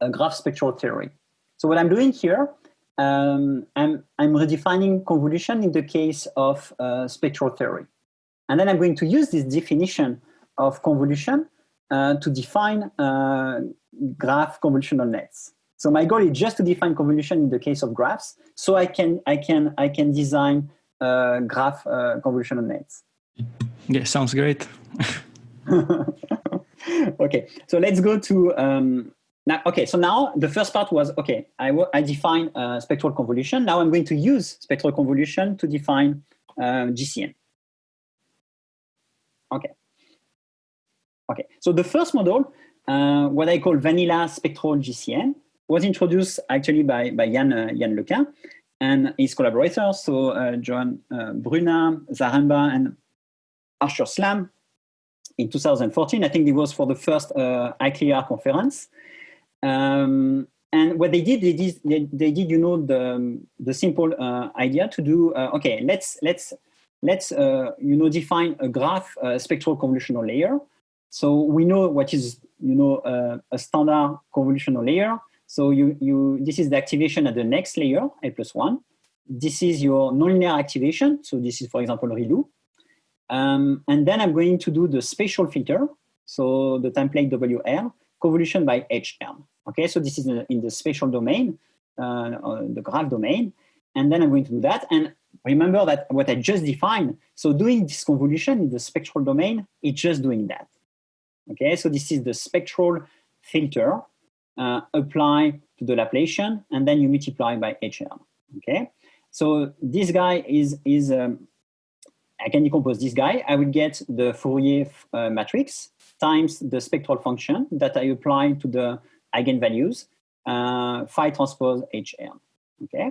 a graph spectral theory. So what I'm doing here, um, I'm, I'm redefining convolution in the case of uh, spectral theory. And then I'm going to use this definition of convolution uh, to define uh, graph convolutional nets. So my goal is just to define convolution in the case of graphs, so I can I can I can design uh, graph uh, convolutional nets. Yeah, sounds great. okay, so let's go to um, now. Okay, so now the first part was okay. I I define uh, spectral convolution. Now I'm going to use spectral convolution to define uh, GCN. Okay. Okay, so the first model, uh, what I call vanilla spectral GCN, was introduced actually by, by Yann, uh, LeCun and his collaborators, so uh, Joan uh, Bruna, Zaremba, and Arthur Szlam in 2014. I think it was for the first uh, conference. Um, and what they did, they did, they, they did, you know, the, the simple uh, idea to do, uh, okay, let's, let's, let's, uh, you know, define a graph uh, spectral convolutional layer. So we know what is, you know, a standard convolutional layer. So you, you, this is the activation at the next layer, A plus one. This is your nonlinear activation. So this is, for example, ReLU. Um, and then I'm going to do the spatial filter. So the template WL, convolution by HL. Okay, so this is in the, in the spatial domain, uh, the graph domain. And then I'm going to do that. And remember that what I just defined, so doing this convolution in the spectral domain, it's just doing that. Okay, so this is the spectral filter uh, apply to the Laplacian, and then you multiply by HL. Okay, so this guy is is um, I can decompose this guy. I will get the Fourier uh, matrix times the spectral function that I apply to the eigenvalues uh, phi transpose HL. Okay,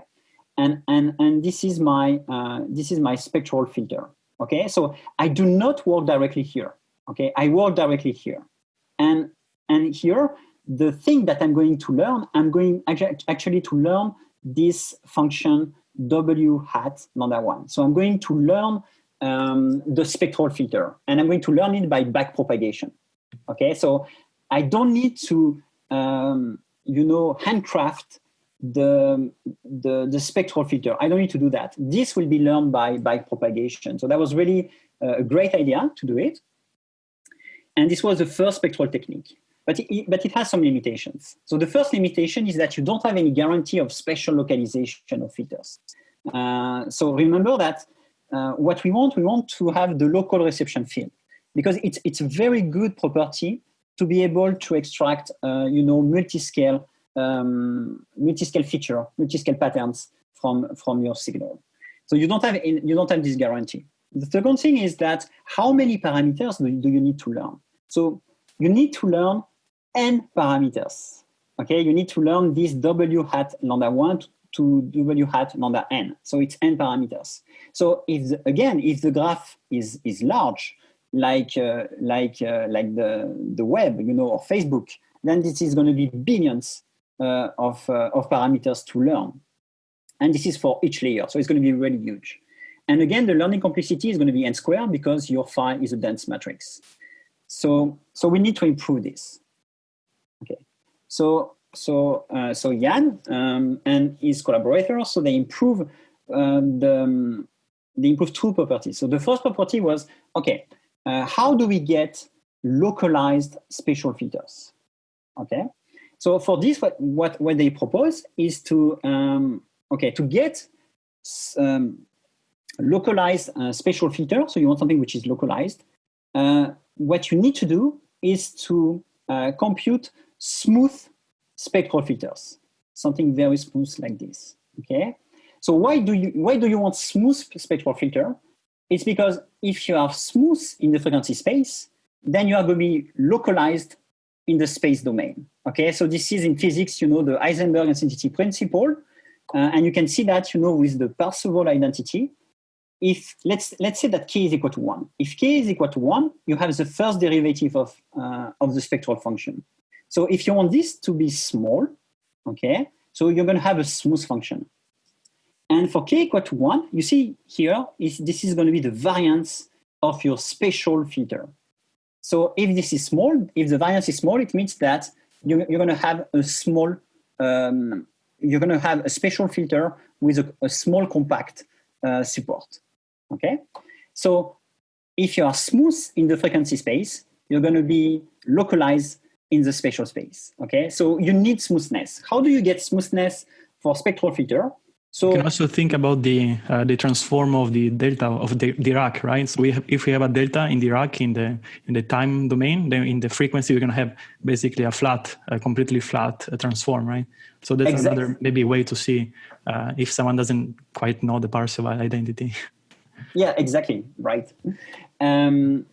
and and and this is my uh, this is my spectral filter. Okay, so I do not work directly here. Okay, I work directly here, and and here the thing that I'm going to learn, I'm going actually to learn this function W hat lambda one. So I'm going to learn um, the spectral filter and I'm going to learn it by backpropagation. Okay, so I don't need to, um, you know, handcraft the, the, the spectral filter. I don't need to do that. This will be learned by backpropagation. So that was really a great idea to do it. And this was the first spectral technique but it, but it has some limitations. So the first limitation is that you don't have any guarantee of spatial localization of filters. Uh, so remember that uh, what we want, we want to have the local reception field because it's, it's a very good property to be able to extract, uh, you know, multi-scale, um, multi-scale feature, multi-scale patterns from, from your signal. So you don't have, you don't have this guarantee. The second thing is that how many parameters do, do you need to learn? So you need to learn n parameters. Okay, you need to learn this w hat lambda 1 to w hat lambda n. So it's n parameters. So if the, again, if the graph is is large, like uh, like uh, like the the web, you know, or Facebook, then this is going to be billions uh, of uh, of parameters to learn, and this is for each layer. So it's going to be really huge. And again, the learning complexity is going to be n squared because your phi is a dense matrix. So so we need to improve this. So so uh, so Yann um, and his collaborators, so they improve uh, the um, they improve two properties. So the first property was okay, uh, how do we get localized spatial filters? Okay, so for this, what what, what they propose is to um, okay to get um, localized uh, spatial filter. So you want something which is localized. Uh, what you need to do is to uh, compute smooth spectral filters, something very smooth like this, okay? So why do you, why do you want smooth spectral filter? It's because if you are smooth in the frequency space, then you are going to be localized in the space domain. Okay, so this is in physics, you know, the Heisenberg uncertainty principle. Uh, and you can see that, you know, with the Parseval identity, if let's let's say that k is equal to one. If k is equal to one, you have the first derivative of uh, of the spectral function. So if you want this to be small, okay, so you're going to have a smooth function. And for k equal to one, you see here is this is going to be the variance of your spatial filter. So if this is small, if the variance is small, it means that you, are going to have a small, um, you're going to have a spatial filter with a, a small compact uh, support. Okay, so if you are smooth in the frequency space, you're going to be localized in the spatial space. Okay, so you need smoothness. How do you get smoothness for spectral filter? So you can also think about the uh, the transform of the delta of the Dirac, right? So we have, if we have a delta in the Dirac in the in the time domain, then in the frequency we're going to have basically a flat, a completely flat uh, transform, right? So that's exactly. another maybe way to see uh, if someone doesn't quite know the Parseval identity. Yeah, exactly, right. Um,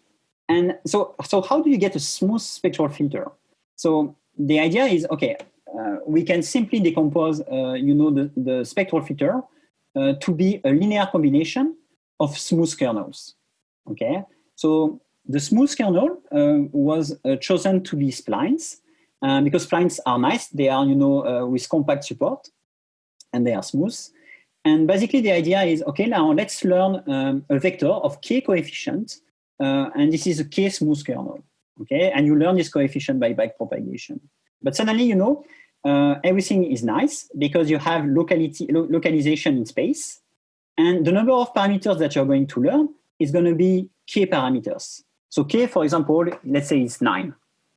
and so so how do you get a smooth spectral filter? So the idea is okay uh, we can simply decompose, uh, you know, the, the spectral filter uh, to be a linear combination of smooth kernels. Okay, so the smooth kernel was chosen to be splines because splines are nice. They are, you know, with compact support and they are smooth. And basically the idea is, okay, now let's learn um, a vector of k coefficient, uh, and this is a k smooth kernel, okay? And you learn this coefficient by backpropagation. But suddenly, you know, uh, everything is nice because you have locality, lo localization in space. And the number of parameters that you're going to learn is going to be k parameters. So k, for example, let's say it's nine.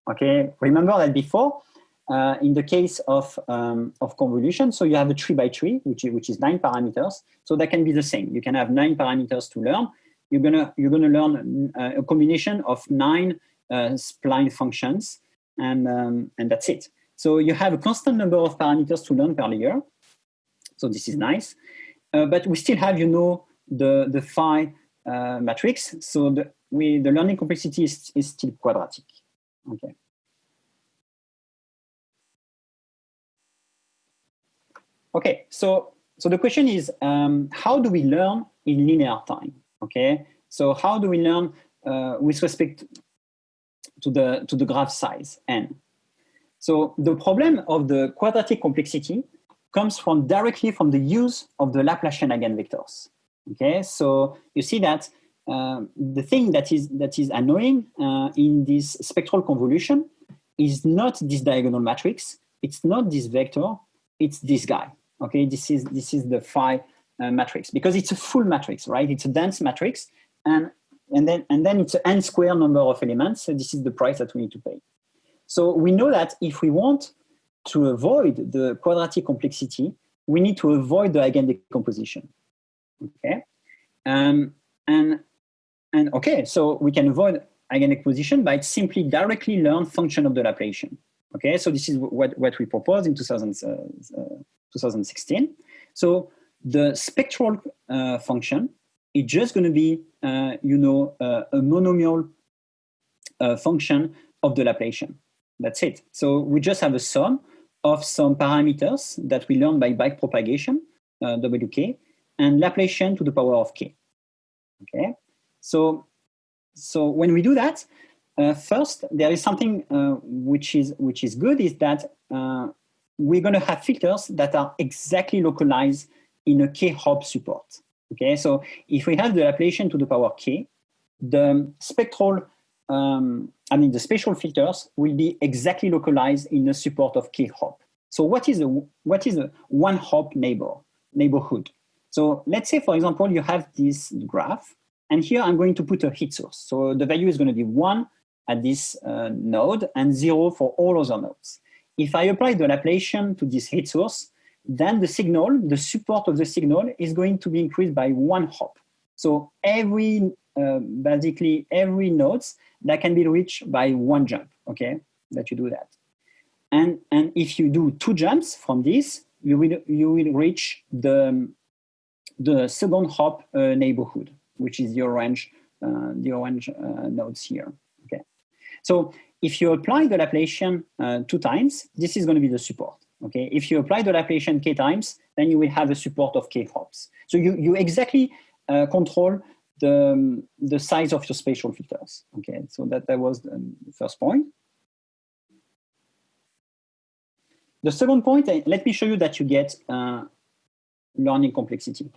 Okay, remember that before, uh, in the case of, um, of convolution, so you have a tree by tree, which is, which is nine parameters. So that can be the same. You can have nine parameters to learn. You're gonna you're gonna learn uh, a combination of nine uh, spline functions, and um, and that's it. So you have a constant number of parameters to learn per layer. So this is nice. Uh, but we still have, you know, the, the phi uh, matrix. So the, we, the learning complexity is, is still quadratic. Okay. Okay, so, so the question is, um, how do we learn in linear time? Okay, so how do we learn uh, with respect to the, to the graph size, n? So the problem of the quadratic complexity comes from directly from the use of the Laplacian eigenvectors. Okay, so you see that uh, the thing that is that is annoying uh, in this spectral convolution is not this diagonal matrix. It's not this vector. It's this guy. Okay, this is this is the phi uh, matrix because it's a full matrix, right? It's a dense matrix, and and then and then it's an n square number of elements. So this is the price that we need to pay. So we know that if we want to avoid the quadratic complexity, we need to avoid the eigendecomposition. Okay, um, and and okay, so we can avoid eigendecomposition by simply directly learn function of the Laplacian. Okay, so this is what what we proposed in 2000, uh, uh, 2016. So the spectral uh, function is just going to be, uh, you know, uh, a monomial uh, function of the Laplacian. That's it. So we just have a sum of some parameters that we learn by backpropagation, uh, wk, and Laplacian to the power of k. Okay, so so when we do that, uh, first there is something uh, which is which is good is that uh, we're going to have filters that are exactly localized in a k-hop support. Okay, so if we have the Laplacian to the power k, the spectral um, I mean, the spatial filters will be exactly localized in the support of k-hop. So what is a, what is a one hop neighbor, neighborhood? So let's say, for example, you have this graph, and here I'm going to put a heat source. So the value is going to be one at this uh, node and zero for all other nodes. If I apply the Laplacian to this heat source, then the signal, the support of the signal is going to be increased by one hop. So every, uh, basically every nodes that can be reached by one jump, okay, that you do that. And, and if you do two jumps from this, you will, you will reach the, the second hop uh, neighborhood, which is the orange, uh, the orange uh, nodes here. Okay, so if you apply the Laplacian uh, two times, this is going to be the support. Okay, if you apply the Laplacian k times, then you will have a support of k hops. So you you exactly uh, control the um, the size of your spatial filters. Okay, so that that was the first point. The second point, let me show you that you get uh, learning complexity.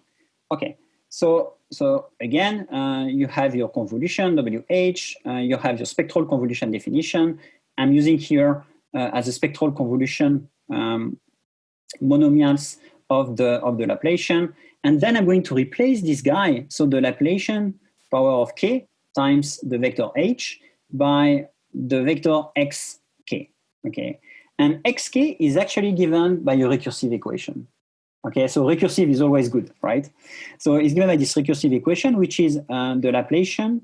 Okay, so, so again, uh, you have your convolution, WH, uh, you have your spectral convolution definition. I'm using here uh, as a spectral convolution um, monomials of the, of the Laplacian. And then I'm going to replace this guy, so the Laplacian power of k times the vector h by the vector xk, okay? And xk is actually given by a recursive equation. Okay, so recursive is always good, right? So it's given by this recursive equation, which is uh, the Laplacian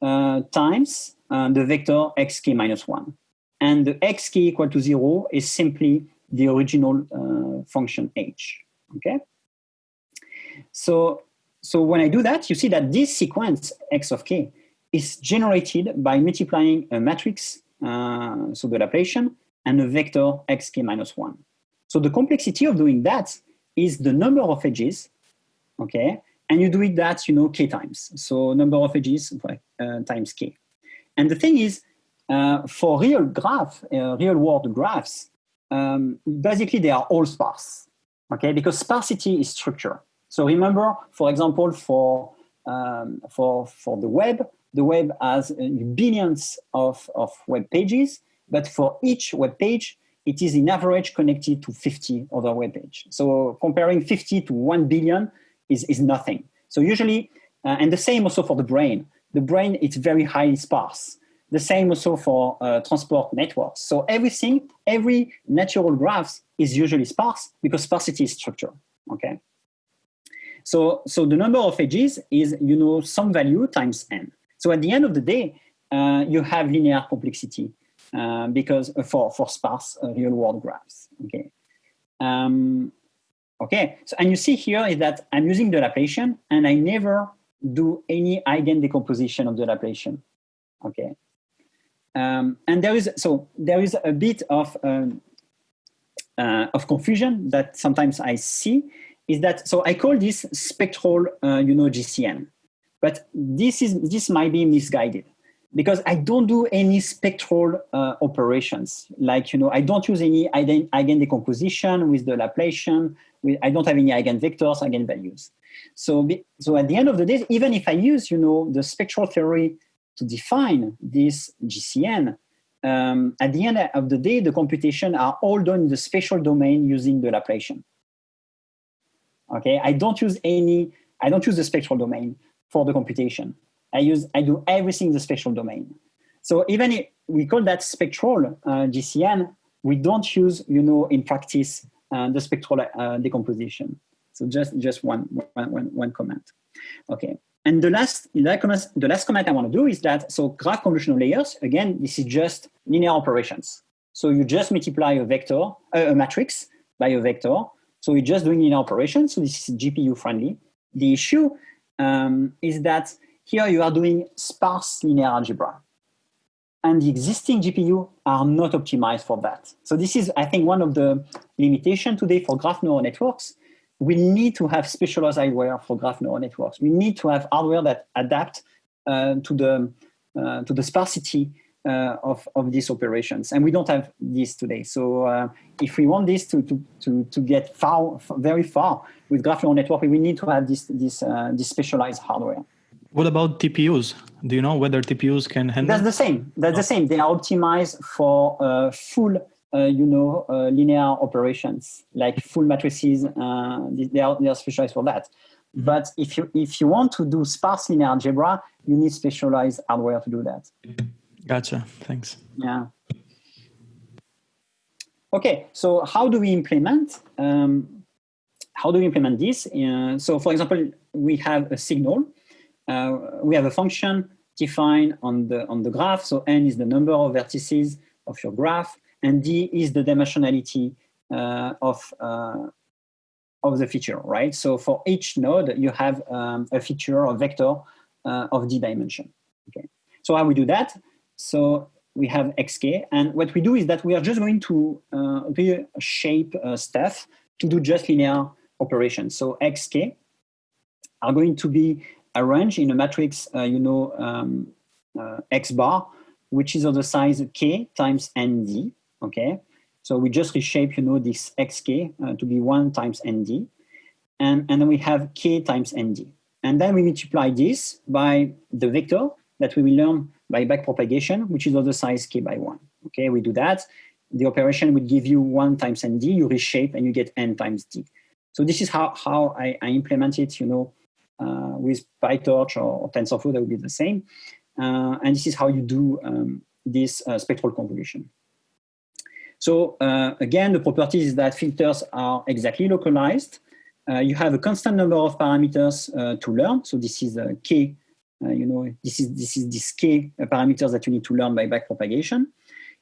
uh, times uh, the vector xk minus 1. And the xk equal to 0 is simply the original uh, function h, okay? So, so when I do that, you see that this sequence x of k is generated by multiplying a matrix, uh, so the Laplacian, and a vector xk minus 1. So the complexity of doing that is the number of edges, okay? And you do it that, you know, k times. So number of edges uh, times k. And the thing is, uh, for real graph, uh, real world graphs, um, basically they are all sparse, okay? Because sparsity is structure. So remember, for example, for, um, for, for the web, the web has billions of, of web pages, but for each web page, it is in average connected to 50 other web pages. So comparing 50 to 1 billion is, is nothing. So usually, uh, and the same also for the brain. The brain, it's very highly sparse. The same also for uh, transport networks. So everything, every natural graphs is usually sparse because sparsity is structure, okay? So, so the number of edges is, you know, some value times n. So at the end of the day, uh, you have linear complexity. Uh, because uh, for, for sparse uh, real world graphs, okay? Um, okay, so, and you see here is that I'm using the Laplacian and I never do any eigen decomposition of the Laplacian, okay? Um, and there is, so there is a bit of, um, uh, of confusion that sometimes I see is that, so I call this spectral, uh, you know, GCN, but this is, this might be misguided because I don't do any spectral uh, operations. Like, you know, I don't use any eigen, decomposition with the Laplacian. I don't have any eigenvectors, eigenvalues. So, so at the end of the day, even if I use, you know, the spectral theory to define this GCN, um, at the end of the day, the computation are all done in the spatial domain using the Laplacian. Okay, I don't use any, I don't use the spectral domain for the computation. I use, I do everything in the spatial domain. So even if we call that spectral uh, GCN, we don't use, you know, in practice, uh, the spectral uh, decomposition. So just, just one, one, one, one comment. Okay. And the last, the last comment I want to do is that, so graph convolutional layers, again, this is just linear operations. So you just multiply a vector, uh, a matrix by a vector. So you're just doing linear operations. So this is GPU friendly. The issue um, is that here you are doing sparse linear algebra. And the existing GPU are not optimized for that. So this is, I think, one of the limitations today for graph neural networks. We need to have specialized hardware for graph neural networks. We need to have hardware that adapt uh, to, the, uh, to the sparsity uh, of, of these operations. And we don't have this today. So uh, if we want this to, to, to, to get far, very far with graph neural network, we need to have this, this, uh, this specialized hardware. What about TPUs? Do you know whether TPUs can handle? That's the same. That's oh. the same. They are optimized for uh, full, you know, uh, linear operations, like full matrices. Uh, they are they are specialized for that. Mm-hmm. But if you if you want to do sparse linear algebra, you need specialized hardware to do that. Gotcha. Thanks. Yeah. Okay. So how do we implement? Um, how do we implement this? Uh, so, for example, we have a signal uh, we have a function defined on the, on the graph. So n is the number of vertices of your graph, and d is the dimensionality uh, of, uh, of the feature, right? So for each node, you have um, a feature or vector uh, of d dimension. Okay. So how we do that? So we have xk, and what we do is that we are just going to uh, shape uh, stuff to do just linear operations. So xk are going to be arranged in a matrix, uh, you know, um, uh, x bar, which is of the size k times nd. Okay. So we just reshape, you know, this xk uh, to be 1 times nd. And, and then we have k times nd. And then we multiply this by the vector that we will learn by backpropagation, which is of the size k by 1. Okay, we do that. The operation would give you 1 times nd, you reshape, and you get n times d. So this is how, how I, I implement it, you know, uh, with PyTorch or, or, TensorFlow, that would be the same. Uh, and this is how you do um, this uh, spectral convolution. So uh, again, the property is that filters are exactly localized. Uh, you have a constant number of parameters uh, to learn. So this is a k, uh, you know, this is this is this k parameters that you need to learn by backpropagation.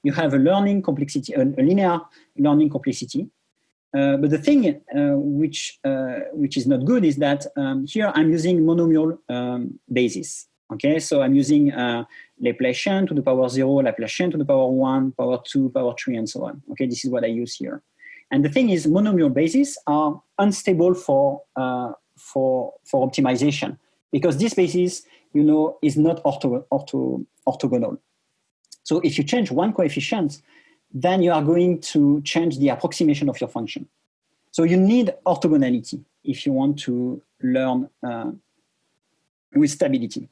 You have a learning complexity, a, linear learning complexity. Uh, but the thing which which is not good is that um, here I'm using monomial um, basis. Okay, so I'm using uh, Laplacian to the power zero, Laplacian to the power one, power two, power three, and so on. Okay, this is what I use here. And the thing is, monomial bases are unstable for uh, for for optimization because this basis, you know, is not ortho, ortho, orthogonal. So if you change one coefficient, then you are going to change the approximation of your function. So you need orthogonality if you want to learn uh, with stability.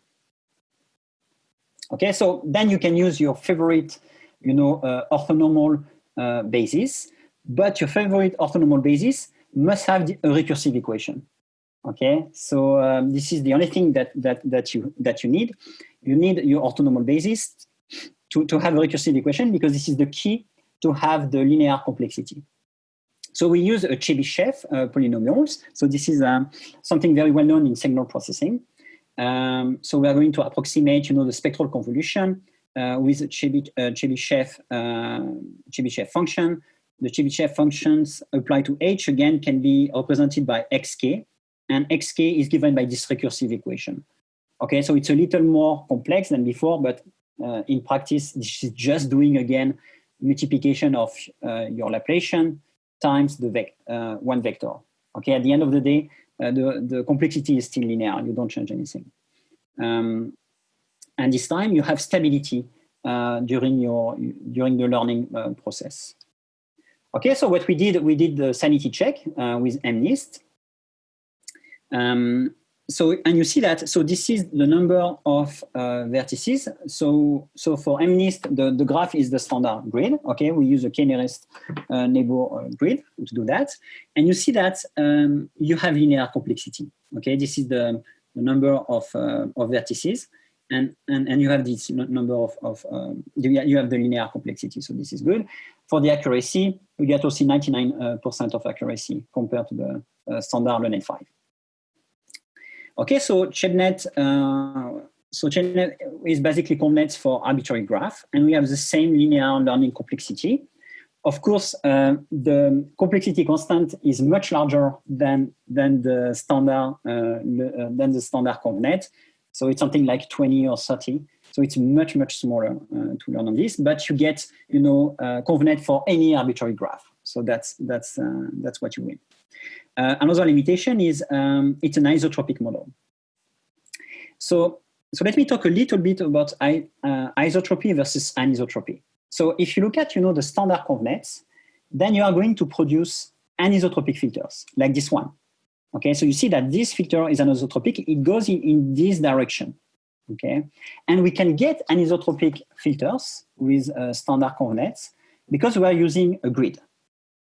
Okay, so then you can use your favorite, you know, uh, orthonormal uh, basis, but your favorite orthonormal basis must have the, a recursive equation. Okay, so um, this is the only thing that that that you that you need. You need your orthonormal basis to to have a recursive equation because this is the key to have the linear complexity. So we use a Chebyshev uh, polynomials. So this is um, something very well known in signal processing. Um, so we are going to approximate, you know, the spectral convolution uh, with Chebyshev, uh, uh, function. The Chebyshev functions applied to H again can be represented by xk, and xk is given by this recursive equation. Okay, so it's a little more complex than before, but uh, in practice, this is just doing again multiplication of uh, your Laplacian times the vec uh, one vector. Okay, at the end of the day, uh, the, the complexity is still linear. You don't change anything. Um, and this time you have stability uh, during your during the learning uh, process. Okay, so what we did, we did the sanity check uh, with MNIST. Um, so, and you see that, so this is the number of uh, vertices. So, so for MNIST, the, the graph is the standard grid. Okay, we use a k-nearest uh, neighbor uh, grid to do that. And you see that um, you have linear complexity. Okay, this is the, the number of, uh, of vertices. And, and, and you have this number of, of um, you have the linear complexity. So this is good. For the accuracy, we get also 99% uh, of accuracy compared to the uh, standard LeNet 5. Okay, so ChebNet, uh, so ChebNet is basically ConvNet for arbitrary graph, and we have the same linear learning complexity. Of course, uh, the complexity constant is much larger than than the standard uh, uh than the standard ConvNet. So it's something like 20 or 30. So it's much much smaller uh, to learn on this, but you get you know uh, ConvNet for any arbitrary graph. So that's that's that's what you win. Uh, another limitation is um, it's an isotropic model. So, so let me talk a little bit about I, uh, isotropy versus anisotropy. So if you look at, you know, the standard convnets, then you are going to produce anisotropic filters like this one. Okay, so you see that this filter is anisotropic, it goes in, in this direction. Okay, and we can get anisotropic filters with uh, standard convnets because we are using a grid.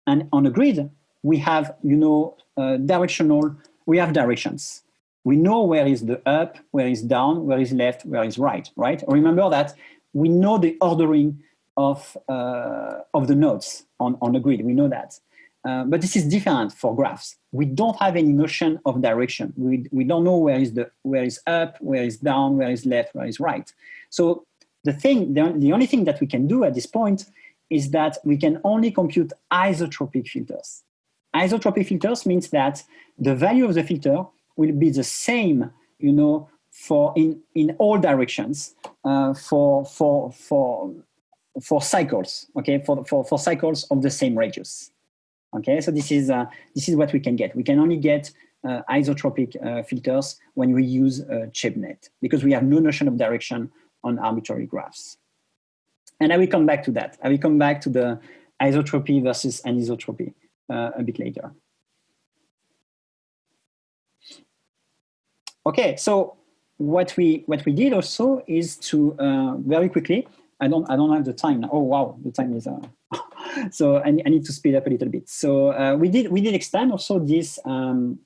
And on a grid, we have, you know, uh, directional, we have directions. We know where is the up, where is down, where is left, where is right, right? Remember that we know the ordering of, uh, of the nodes on, on the grid, we know that. Uh, but this is different for graphs. We don't have any notion of direction. We, we don't know where is, the, where is up, where is down, where is left, where is right. So the thing, the, the only thing that we can do at this point is that we can only compute isotropic filters. Isotropy filters means that the value of the filter will be the same, you know, for in, in all directions uh, for, for, for, for cycles, okay, for, for, for cycles of the same radius. Okay, so this is, uh, this is what we can get. We can only get uh, isotropic uh, filters when we use uh, ChebNet because we have no notion of direction on arbitrary graphs. And I will come back to that. I will come back to the isotropy versus anisotropy a bit later. Okay, so what we what we did also is to uh, very quickly. I don't I don't have the time. Oh wow, the time is. Uh, so I, I, need to speed up a little bit. So we did we did extend also this um,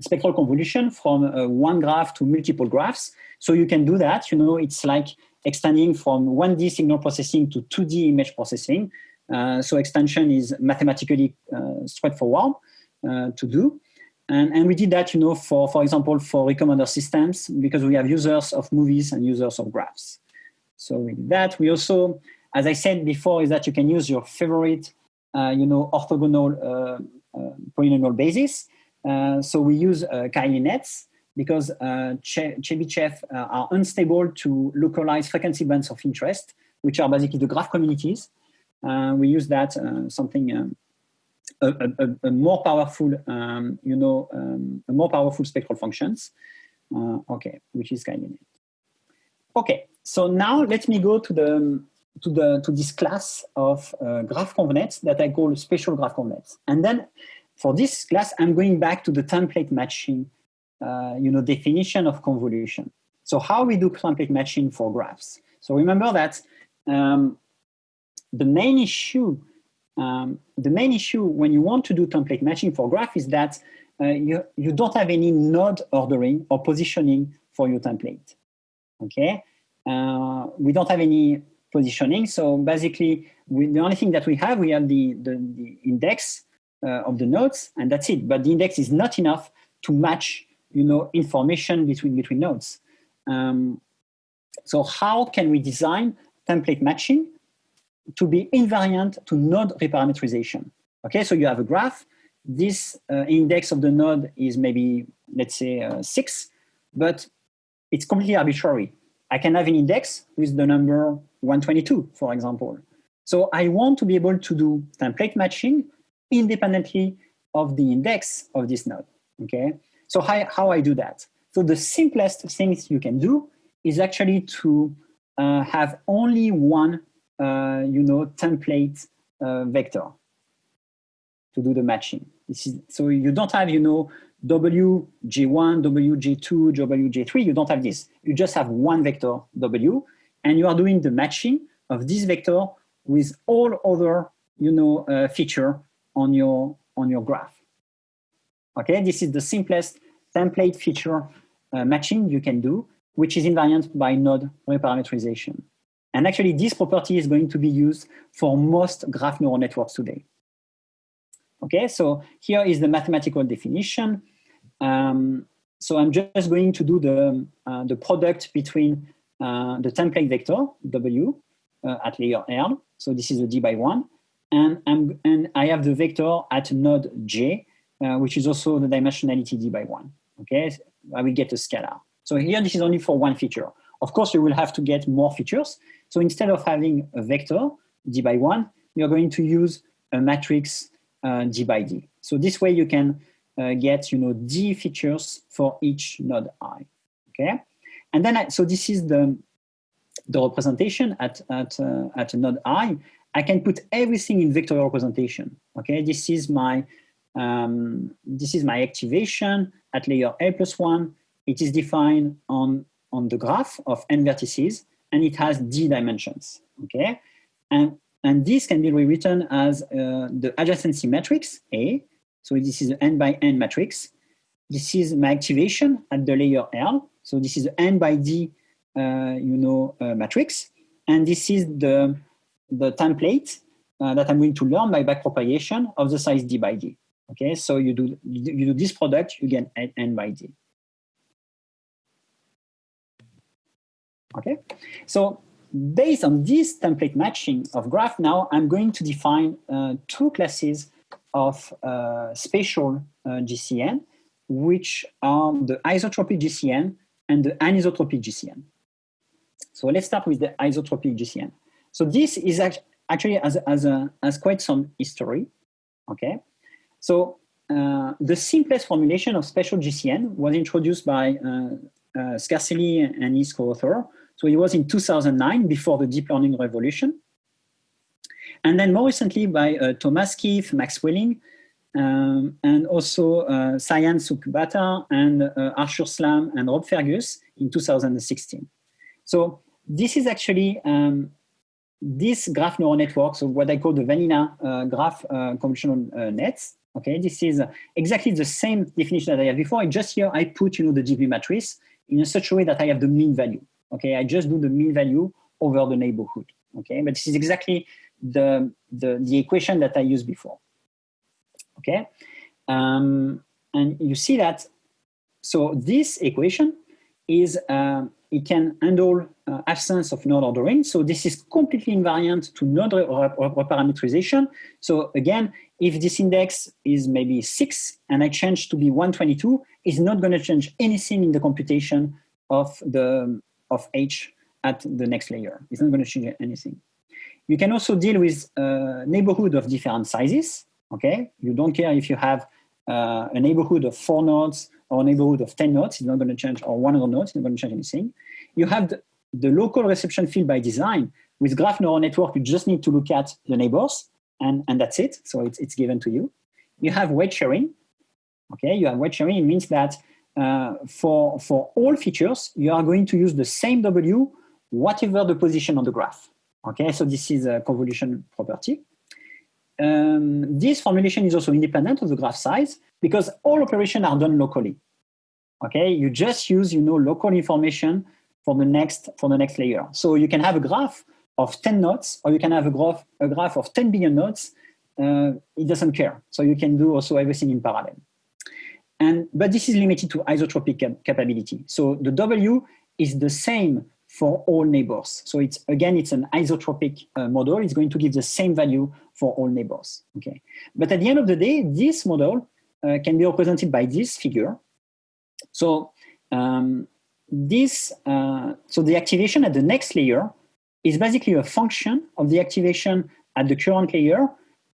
spectral convolution from uh, one graph to multiple graphs. So you can do that. You know, it's like extending from 1D signal processing to 2D image processing. Uh, so extension is mathematically uh, straightforward uh, to do. And, and we did that, you know, for, for example, for recommender systems, because we have users of movies and users of graphs. So with that, we also, as I said before, is that you can use your favorite, uh, you know, orthogonal uh, uh, polynomial basis. So we use uh, Cayley nets because uh, che Chebyshev are unstable to localize frequency bands of interest, which are basically the graph communities. We use that something um, a, a, a, more powerful, um, you know, um, more powerful spectral functions. Uh, okay, which is kind of it. Okay, so now let me go to the to the to this class of uh, graph convnets that I call spatial graph convnets, and then for this class I'm going back to the template matching, uh, you know, definition of convolution. So how we do template matching for graphs? So remember that um, the main issue um, the main issue when you want to do template matching for graph is that uh, you, you don't have any node ordering or positioning for your template. Okay, uh, we don't have any positioning. So basically, we, the only thing that we have, we have the, the, the index uh, of the nodes, and that's it. But the index is not enough to match, you know, information between between nodes. Um, so how can we design template matching to be invariant to node reparametrization. Okay, so you have a graph. This uh, index of the node is maybe, let's say, uh, six, but it's completely arbitrary. I can have an index with the number 122, for example. So I want to be able to do template matching independently of the index of this node. Okay, so how, how I do that? So the simplest things you can do is actually to uh, have only one you know, template uh, vector to do the matching. This is, so you don't have, you know, WJ1, WJ2, WJ3, you don't have this. You just have one vector W, and you are doing the matching of this vector with all other, you know, uh, feature on your, on your graph. Okay, this is the simplest template feature uh, matching you can do, which is invariant by node reparametrization. And actually, this property is going to be used for most graph neural networks today. Okay, so here is the mathematical definition. Um, so I'm just going to do the, uh, the product between uh, the template vector, W, uh, at layer L. So this is a D by one. And, I'm, and I have the vector at node J, uh, which is also the dimensionality D by one. Okay, I will get a scalar. So here, this is only for one feature. Of course, you will have to get more features. So instead of having a vector, d by one, you're going to use a matrix uh, d by d. So this way you can uh, get, you know, d features for each node i, okay? And then, I, so this is the, the representation at, at, uh, at a node i. I can put everything in vectorial representation, okay? This is my, um, this is my activation at layer L plus one. It is defined on, on the graph of n vertices and it has d dimensions, okay? And, and this can be rewritten as uh, the adjacency matrix, A. So this is an n by n matrix. This is my activation at the layer L. So this is n by d, uh, you know, uh, matrix. And this is the, the template uh, that I'm going to learn by backpropagation of the size d by d. Okay, so you do, you do this product, you get n by d. Okay, so based on this template matching of graph now, I'm going to define uh, two classes of uh, spatial uh, GCN, which are the isotropic GCN and the anisotropic GCN. So let's start with the isotropic GCN. So this is actually as, as, a, as quite some history, okay? So uh, the simplest formulation of spatial GCN was introduced by uh, uh, Scarcelli and his co-author. So it was in 2009, before the deep learning revolution. And then more recently by uh, Thomas Kipf, Max Welling, um, and also uh, Sayan Sukhbaatar and uh, Arthur Szlam and Rob Fergus in 2016. So this is actually um, this graph neural network, so what I call the vanilla uh, graph uh, convolutional uh, nets. Okay, this is exactly the same definition that I had before. just here I put you know the GP matrix in such a way that I have the mean value. Okay, I just do the mean value over the neighborhood. Okay, but this is exactly the the, the equation that I used before. Okay, um, and you see that. So this equation is uh, it can handle uh, absence of node ordering. So this is completely invariant to node reparametrization. So again, if this index is maybe six and I change to be 122, it's not going to change anything in the computation of the of H at the next layer. It's not going to change anything. You can also deal with a neighborhood of different sizes. Okay, you don't care if you have uh, a neighborhood of four nodes or a neighborhood of 10 nodes, it's not going to change, or 100 nodes, it's not going to change anything. You have the, the local reception field by design. With graph neural network, you just need to look at the neighbors, and, and that's it. So it's, it's given to you. You have weight sharing. Okay, you have weight sharing. It means that uh, for, for all features, you are going to use the same W, whatever the position on the graph. Okay, so this is a convolution property. Um, this formulation is also independent of the graph size because all operations are done locally. Okay, you just use you know local information for the next for the next layer. So you can have a graph of 10 nodes, or you can have a graph a graph of 10 billion nodes. Uh, it doesn't care. So you can do also everything in parallel. And but this is limited to isotropic cap capability. So the W is the same for all neighbors. So it's again, it's an isotropic uh, model. It's going to give the same value for all neighbors. Okay, but at the end of the day, this model uh, can be represented by this figure. So um, this, uh, so the activation at the next layer is basically a function of the activation at the current layer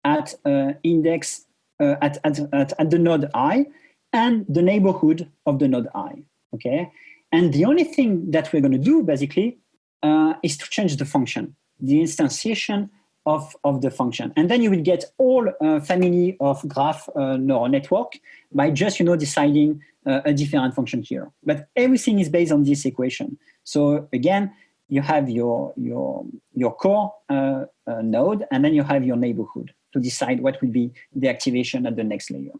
at uh, index uh, at, at, at, at the node i and the neighborhood of the node i. Okay, and the only thing that we're going to do basically uh, is to change the function, the instantiation of, of the function. And then you will get all uh, family of graph uh, neural network by just, you know, deciding uh, a different function here. But everything is based on this equation. So again, you have your, your, your core uh, uh, node, and then you have your neighborhood to decide what will be the activation at the next layer.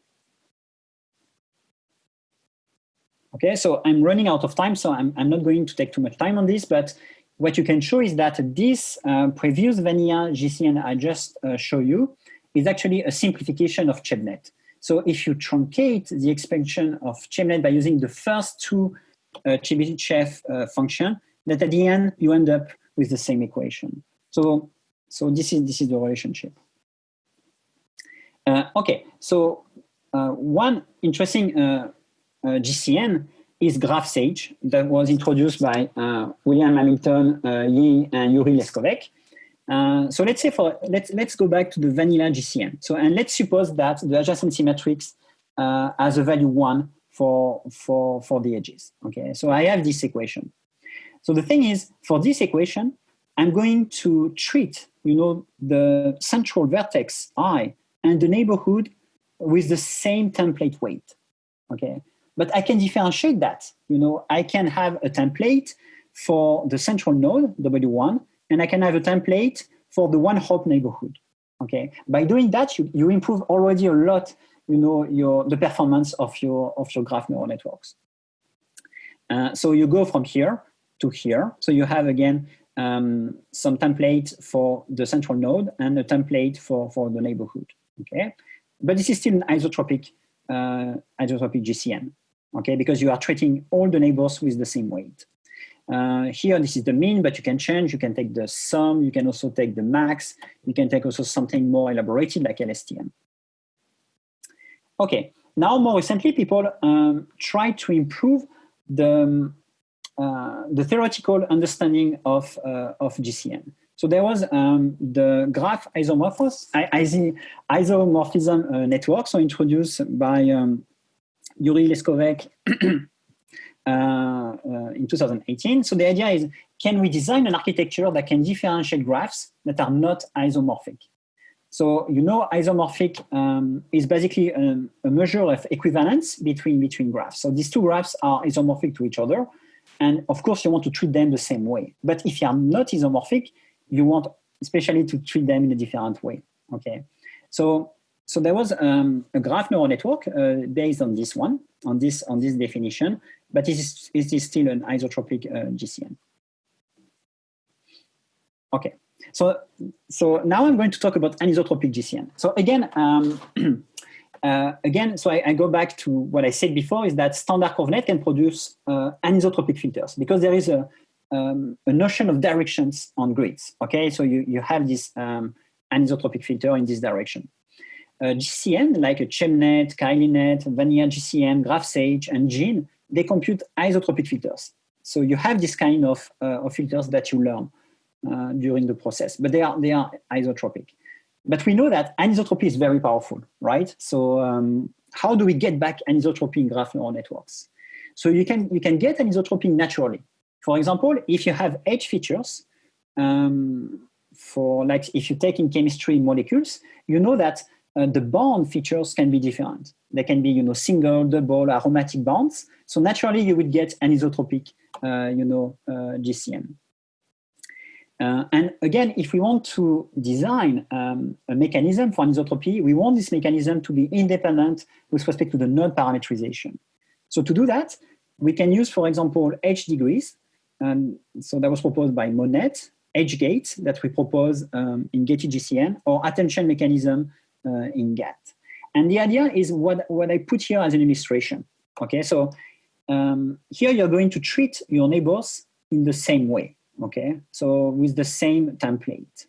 Okay, so I'm running out of time, so I'm, I'm not going to take too much time on this, but what you can show is that this uh, previous vanilla GCN I just uh, show you is actually a simplification of ChebNet. So if you truncate the expansion of ChebNet by using the first two uh, Chebyshev uh, function, that at the end you end up with the same equation. So, so this is this is the relationship. Uh, okay, so uh, one interesting uh, GCN is GraphSage that was introduced by uh, William Hamilton, uh, Yi, and Jure Leskovec. Uh, so let's say for let's let's go back to the vanilla GCN. So and let's suppose that the adjacency matrix uh, has a value one for for for the edges. Okay, so I have this equation. So the thing is, for this equation, I'm going to treat you know the central vertex i and the neighborhood with the same template weight. Okay, but I can differentiate that. You know, I can have a template for the central node, W1, and I can have a template for the one hop neighborhood. Okay. By doing that, you, you improve already a lot, you know, your the performance of your of your graph neural networks. Uh, so you go from here to here. So you have again um, some template for the central node and a template for, for the neighborhood. Okay. But this is still an isotropic uh, isotropic GCN okay, because you are treating all the neighbors with the same weight. Uh, here, this is the mean, but you can change. You can take the sum. You can also take the max. You can take also something more elaborated like LSTM. Okay, now more recently, people um, try to improve the, um, uh, the theoretical understanding of, uh, of GCN. So there was um, the graph isomorphos, isomorphism uh, network, so introduced by um, Jure Leskovec uh, uh, in 2018. So the idea is, can we design an architecture that can differentiate graphs that are not isomorphic? So you know isomorphic um, is basically a, a, measure of equivalence between, between graphs. So these two graphs are isomorphic to each other. And of course, you want to treat them the same way. But if you are not isomorphic, you want especially to treat them in a different way. Okay, so so there was um, a graph neural network uh, based on this one, on this on this definition, but it is, it is still an isotropic uh, GCN. Okay, so so now I'm going to talk about anisotropic GCN. So again, um, uh, again, so I, I, go back to what I said before: is that standard ConvNet can produce uh, anisotropic filters because there is a um, a notion of directions on grids. Okay, so you, you have this um, anisotropic filter in this direction. Uh, GCN, like a ChebNet, CayleyNet, Vanilla GCN, GraphSage, and GIN, they compute isotropic filters. So you have this kind of, uh, of filters that you learn uh, during the process, but they are, they are isotropic. But we know that anisotropy is very powerful, right? So um, how do we get back anisotropy in graph neural networks? So you can, you can get anisotropy naturally. For example, if you have edge features, um, for like if you take in chemistry molecules, you know that uh, the bond features can be different. They can be, you know, single, double, aromatic bonds. So naturally, you would get anisotropic, uh, you know, uh, GCN. Uh, and again, if we want to design um, a mechanism for anisotropy, we want this mechanism to be independent with respect to the node parametrization. So to do that, we can use, for example, edge degrees and so that was proposed by MoNet, EdgeGate that we propose um, in gated GCN or attention mechanism in GAT. And the idea is what, what I put here as an illustration. Okay, so um, here you're going to treat your neighbors in the same way. Okay, so with the same template.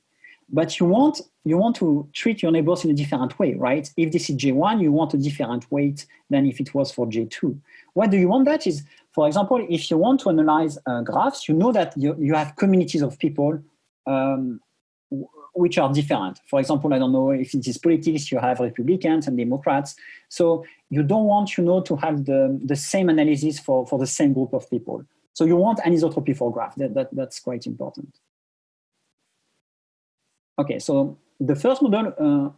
But you want, you want to treat your neighbors in a different way, right? If this is J1, you want a different weight than if it was for J2. Why do you want that is for example, if you want to analyze uh, graphs, you know that you, you have communities of people um, which are different. For example, I don't know if it is politics, you have Republicans and Democrats. So you don't want, you know, to have the, the same analysis for, for the same group of people. So you want anisotropy for graph. That, that, that's quite important. Okay, so the first model uh,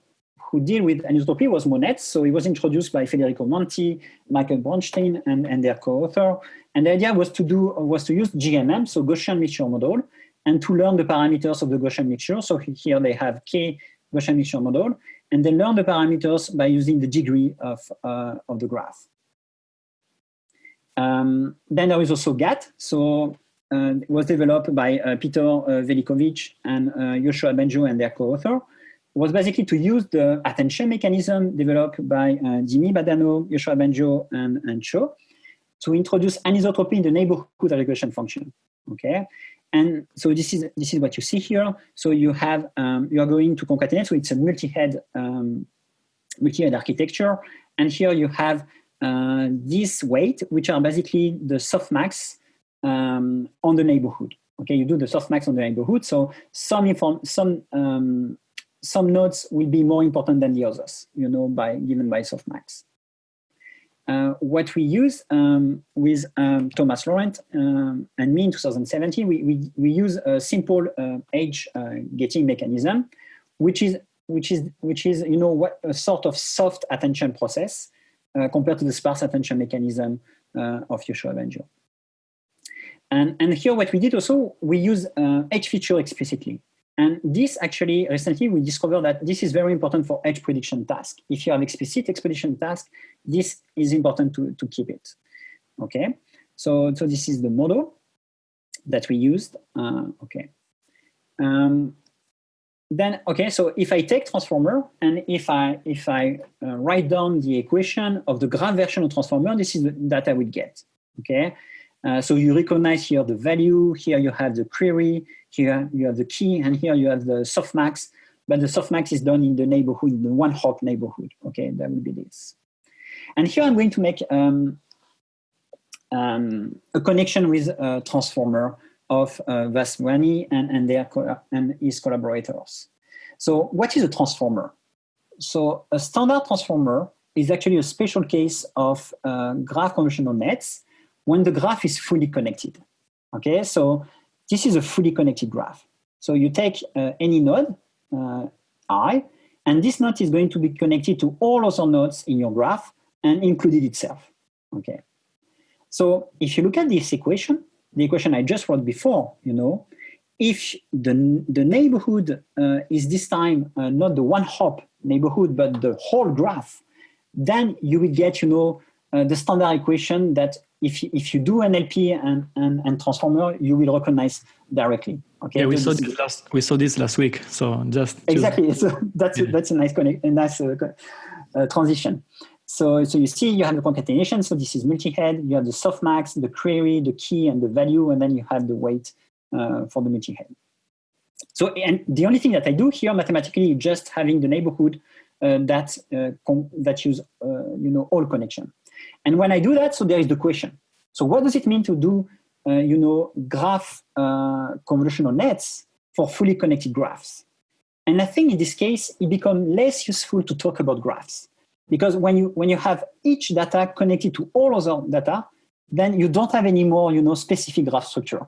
who deal with anisotropy was MoNet. So it was introduced by Federico Monti, Michael Bronstein, and, and their co-author. And the idea was to do was to use GMM, so Gaussian mixture model, and to learn the parameters of the Gaussian mixture. So here they have K Gaussian mixture model, and they learn the parameters by using the degree of, uh, of the graph. Um, then there is also GAT. So uh, it was developed by uh, Peter uh, Veličković and uh, Yoshua Bengio and their co-author was basically to use the attention mechanism developed by uh, Dimi Bahdanau, Yoshua Bengio, and, and Cho to introduce anisotropy in the neighborhood regression function. Okay, and so this is this is what you see here. So you have um, you are going to concatenate. So it's a multi-head um, multi-head architecture, and here you have uh, this weight, which are basically the softmax um, on the neighborhood. Okay, you do the softmax on the neighborhood. So some inform some um, some nodes will be more important than the others, you know, by given by softmax. Uh, what we use um, with um, Thomas Laurent um, and me in 2017, we, we, we use a simple uh, edge uh, gating mechanism, which is, which is, which is, you know, what a sort of soft attention process uh, compared to the sparse attention mechanism uh, of Yoshua Bengio. And, and here what we did also, we use edge feature explicitly. And this actually, recently we discovered that this is very important for edge prediction task. If you have explicit expedition task, this is important to, to keep it. Okay, so, so this is the model that we used. Uh, okay. Um, then, okay, so if I take transformer and if I, if I uh, write down the equation of the graph version of transformer, this is the, that I would get. Okay, uh, so you recognize here the value, here you have the query, here you have the key, and here you have the softmax, but the softmax is done in the neighborhood, the one hop neighborhood. Okay, that would be this. And here I'm going to make um, um, a connection with a transformer of uh, Vaswani and, and, their and his collaborators. So what is a transformer? So a standard transformer is actually a special case of uh, graph convolutional nets when the graph is fully connected. Okay, so this is a fully connected graph. So you take uh, any node, uh, i, and this node is going to be connected to all other nodes in your graph and included itself. Okay. So if you look at this equation, the equation I just wrote before, you know, if the, the neighborhood uh, is this time uh, not the one hop neighborhood, but the whole graph, then you will get, you know, uh, the standard equation that if, if you do NLP and, and, and transformer, you will recognize directly. Okay. Yeah, we saw this last we saw this last week. So just exactly. So that's yeah. that's a nice connect, a nice uh, uh, transition. So so you see you have the concatenation. So this is multi-head. You have the softmax, the query, the key, and the value, and then you have the weight uh, for the multi-head. So and the only thing that I do here mathematically is just having the neighborhood uh, that uh, that use uh, you know all connection. And when I do that, so there is the question. So what does it mean to do uh, you know, graph uh, convolutional nets for fully connected graphs. And I think in this case, it becomes less useful to talk about graphs because when you, when you have each data connected to all other data, then you don't have any more, you know, specific graph structure.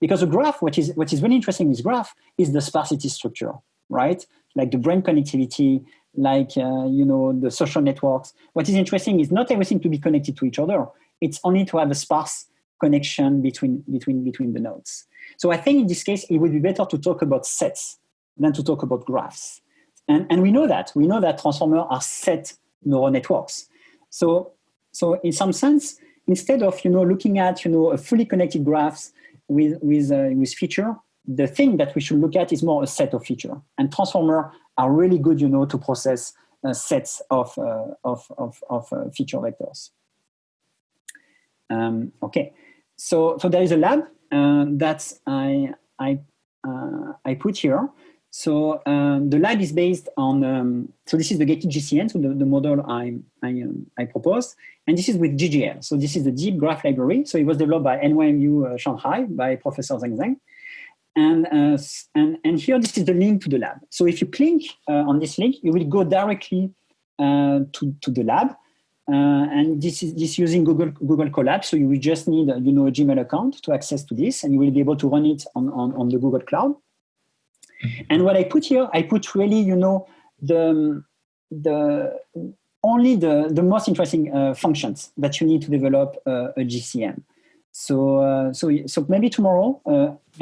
Because a graph, what is, what is really interesting with graph is the sparsity structure, right? Like the brain connectivity, like, uh, you know, the social networks. What is interesting is not everything to be connected to each other. It's only to have a sparse connection between, between, between the nodes. So I think in this case, it would be better to talk about sets than to talk about graphs. And, and we know that. We know that transformers are set neural networks. So, so in some sense, instead of you know, looking at you know, a fully connected graphs with, with, uh, with feature, the thing that we should look at is more a set of feature. And transformers are really good you know, to process uh, sets of, uh, of, of, of uh, feature vectors. Um, okay, so, so there is a lab uh, that I, I, uh, I put here. So um, the lab is based on, um, so this is the gated GCN, so the, the model I, I, um, I proposed, and this is with DGL. So this is the deep graph library. So it was developed by NYU uh, Shanghai by Professor Zheng Zhang. And, uh, and, and here, this is the link to the lab. So if you click uh, on this link, you will go directly uh, to, to the lab. Uh, and this is this using Google Google Colab. So you will just need you know a Gmail account to access to this, and you will be able to run it on on, on the Google Cloud. And what I put here, I put really you know the the only the the most interesting uh, functions that you need to develop uh, a GCN. So uh, so so maybe tomorrow. Uh,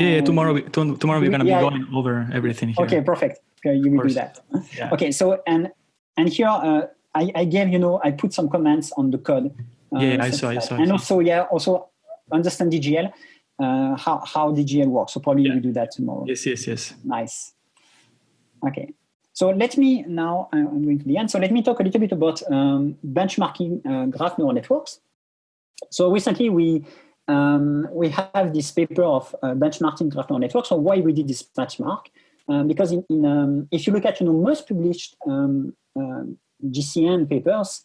yeah, yeah, tomorrow tomorrow we're gonna yeah, be going over everything. Here. Okay, perfect. Okay, you will do that. Yeah. Okay, so and and here uh, I, I gave, you know, I put some comments on the code. Uh, yeah, I saw, I saw. And also, yeah, also understand DGL, uh, how, how DGL works. So probably yeah. we do that tomorrow. Yes, yes, yes. Nice. Okay. So let me now, I'm going to the end. So let me talk a little bit about um, benchmarking uh, graph neural networks. So recently we um, we have this paper of uh, benchmarking graph neural networks. So why we did this benchmark? Um, because in, in um, if you look at you know most published um, um, GCN papers,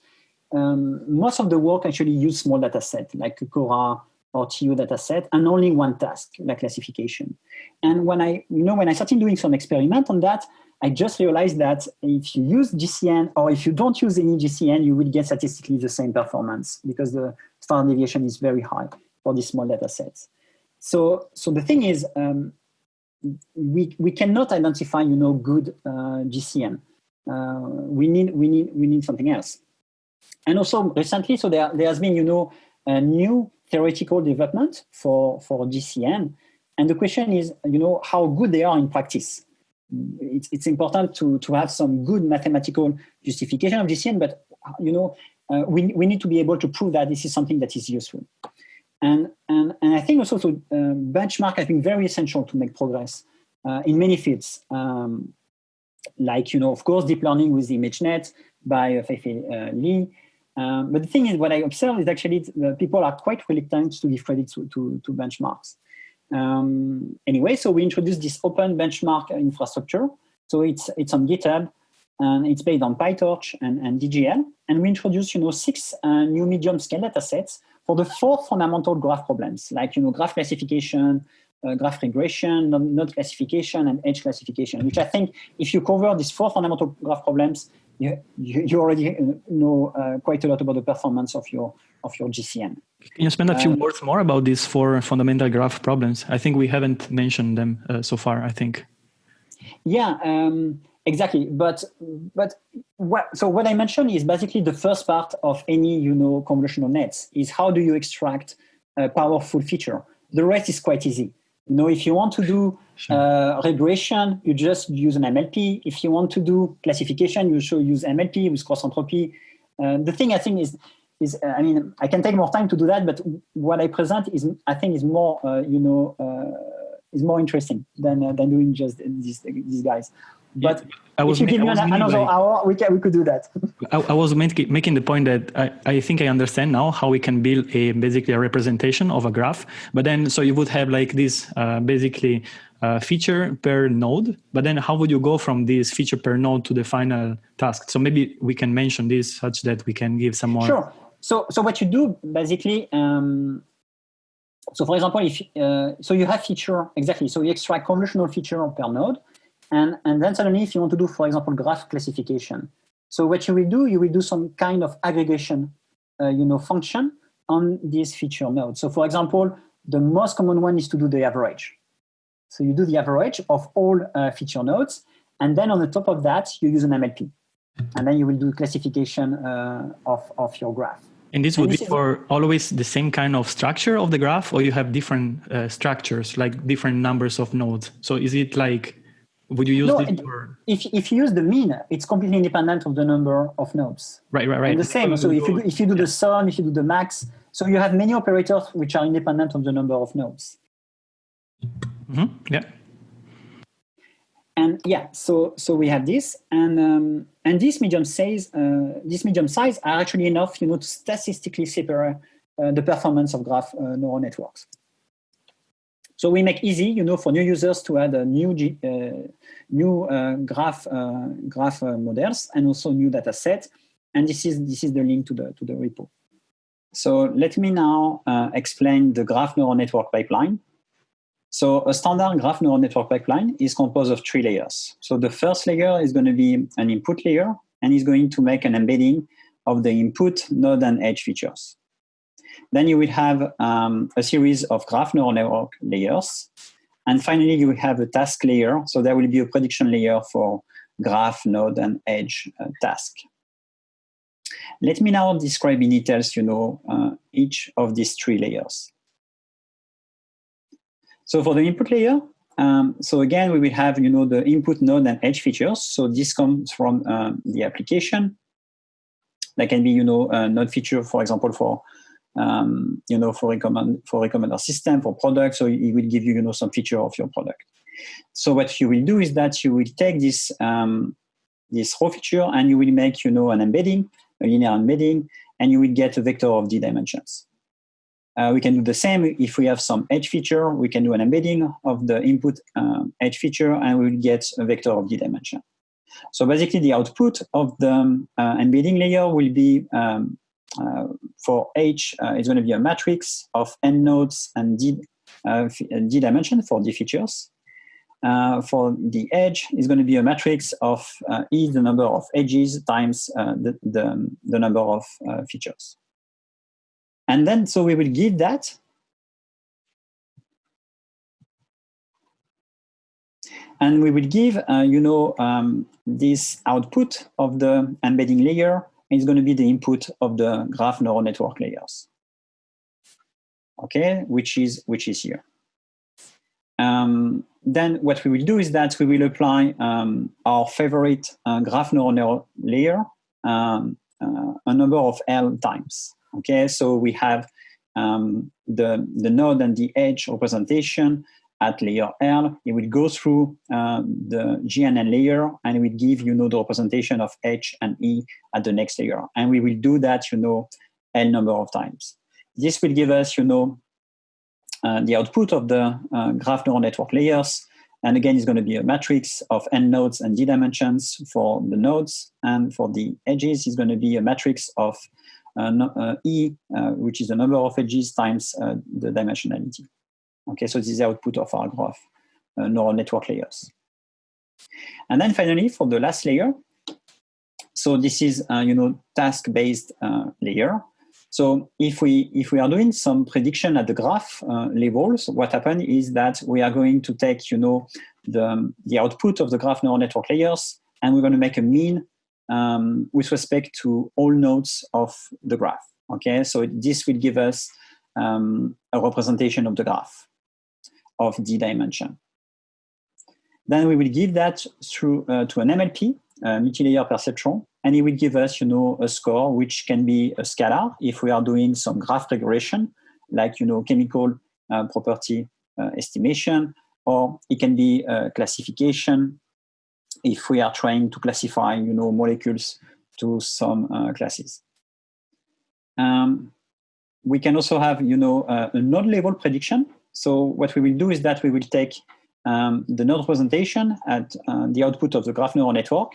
um, most of the work actually use small data set like Cora or TU data set and only one task, like classification. And when I, you know, when I started doing some experiment on that, I just realized that if you use GCN or if you don't use any GCN, you will get statistically the same performance because the standard deviation is very high for these small data sets. So, so the thing is, um, we, we cannot identify, you know, good uh, GCN. Uh, we need we need we need something else. And also recently, so there there has been you know a new theoretical development for for GCN, and the question is you know how good they are in practice. It's it's important to to have some good mathematical justification of GCN, but you know uh, we we need to be able to prove that this is something that is useful. And and and I think also to uh, benchmark I think very essential to make progress uh, in many fields. Um, like, you know, of course, deep learning with ImageNet by uh, Fei-Fei uh, Li. Um, but the thing is, what I observe is actually people are quite reluctant to give credit to, to, to benchmarks. Um, anyway, so we introduced this open benchmark infrastructure. So it's, it's on GitHub. and it's based on PyTorch and, and DGL. And we introduce, you know, six uh, new medium scale data sets for the four fundamental graph problems, like, you know, graph classification, uh, graph regression, node classification, and edge classification, which I think if you cover these four fundamental graph problems, you, you, you already know uh, quite a lot about the performance of your, of your GCN. Can you spend a few um, words more about these four fundamental graph problems? I think we haven't mentioned them uh, so far, I think. Yeah, um, exactly. But but what, so what I mentioned is basically the first part of any you know convolutional nets is how do you extract a powerful feature. The rest is quite easy. You know, if you want to do sure. uh, regression, you just use an MLP. If you want to do classification, you should use MLP with cross entropy. Uh, the thing I think is is uh, I mean I can take more time to do that, but what I present is I think is more uh, you know uh, is more interesting than uh, than doing just these these guys. But I was, if you give me another like, hour, we can we could do that. I, I was making the point that I, I think I understand now how we can build a basically a representation of a graph. But then so you would have like this uh, basically uh, feature per node. But then how would you go from this feature per node to the final task? So maybe we can mention this such that we can give some more. Sure. So so what you do basically. Um, so for example, if uh, so you have feature exactly. So you extract convolutional feature per node and, and then suddenly if you want to do, for example, graph classification. So what you will do, you will do some kind of aggregation uh, you know, function on this feature node. So for example, the most common one is to do the average. So you do the average of all uh, feature nodes. And then on the top of that, you use an MLP. And then you will do classification uh, of, of your graph. And this would and this be for always the same kind of structure of the graph, or you have different uh, structures, like different numbers of nodes? So is it like would you use no, this for... if, if you use the mean, it's completely independent of the number of nodes. Right, right, right. And the same. So if you, do, if you do yeah. the sum, if you do the max, so you have many operators which are independent of the number of nodes. Mm -hmm. Yeah. And yeah, so so we have this, and um, and this medium size, uh, this medium size are actually enough, you know, to statistically separate uh, the performance of graph uh, neural networks. So we make easy, you know, for new users to add a new uh, new uh, graph uh, graph uh, models and also new data set. And this is this is the link to the to the repo. So let me now uh, explain the graph neural network pipeline. So a standard graph neural network pipeline is composed of three layers. So the first layer is going to be an input layer and is going to make an embedding of the input node and edge features. Then you will have um, a series of graph neural network layers. And finally, you will have a task layer. So there will be a prediction layer for graph, node, and edge uh, task. Let me now describe in details, you know, uh, each of these three layers. So for the input layer, um, so again, we will have, you know, the input node and edge features. So this comes from uh, the application. That can be, you know, a node feature, for example, for um, you know, for recommend for recommender system for products. So it will give you, you know, some feature of your product. So what you will do is that you will take this um, this raw feature and you will make, you know, an embedding, a linear embedding, and you will get a vector of d dimensions. Uh, we can do the same if we have some edge feature. We can do an embedding of the input um, edge feature, and we will get a vector of d dimension. So basically, the output of the uh, embedding layer will be um, for H, uh, it's going to be a matrix of n nodes and d, uh, d dimension for d features. Uh, for the edge is going to be a matrix of uh, e, the number of edges, times uh, the, the, the, number of features. And then, so we will give that. And we will give, you know, um, this output of the embedding layer is going to be the input of the graph neural network layers. Okay, which is which is here. Um, then what we will do is that we will apply um, our favorite uh, graph neural layer um, uh, a number of L times. Okay, so we have um, the, the node and the edge representation at layer L, it will go through uh, the GNN layer and it will give, you know, the representation of H and E at the next layer. And we will do that, you know, L number of times. This will give us, you know, uh, the output of the uh, graph neural network layers And again, it's going to be a matrix of n nodes and d dimensions for the nodes. And for the edges, it's going to be a matrix of uh, uh, e, uh, which is the number of edges times the dimensionality. Okay, so this is the output of our graph uh, neural network layers. And then finally, for the last layer, so this is, uh, you know, task-based layer. So if we if we are doing some prediction at the graph uh, so what happens is that we are going to take you know the the output of the graph neural network layers, and we're going to make a mean um, with respect to all nodes of the graph. Okay, so this will give us um, a representation of the graph of d dimension. Then we will give that through uh, to an MLP, uh, multi-layer perceptron, and it will give us, you know, a score which can be a scalar if we are doing some graph regression, like you know, chemical uh, property uh, estimation, or it can be a classification if we are trying to classify, you know, molecules to some uh, classes. Um, we can also have, you know, uh, a node level prediction. So what we will do is that we will take um, the node representation at uh, the output of the graph neural network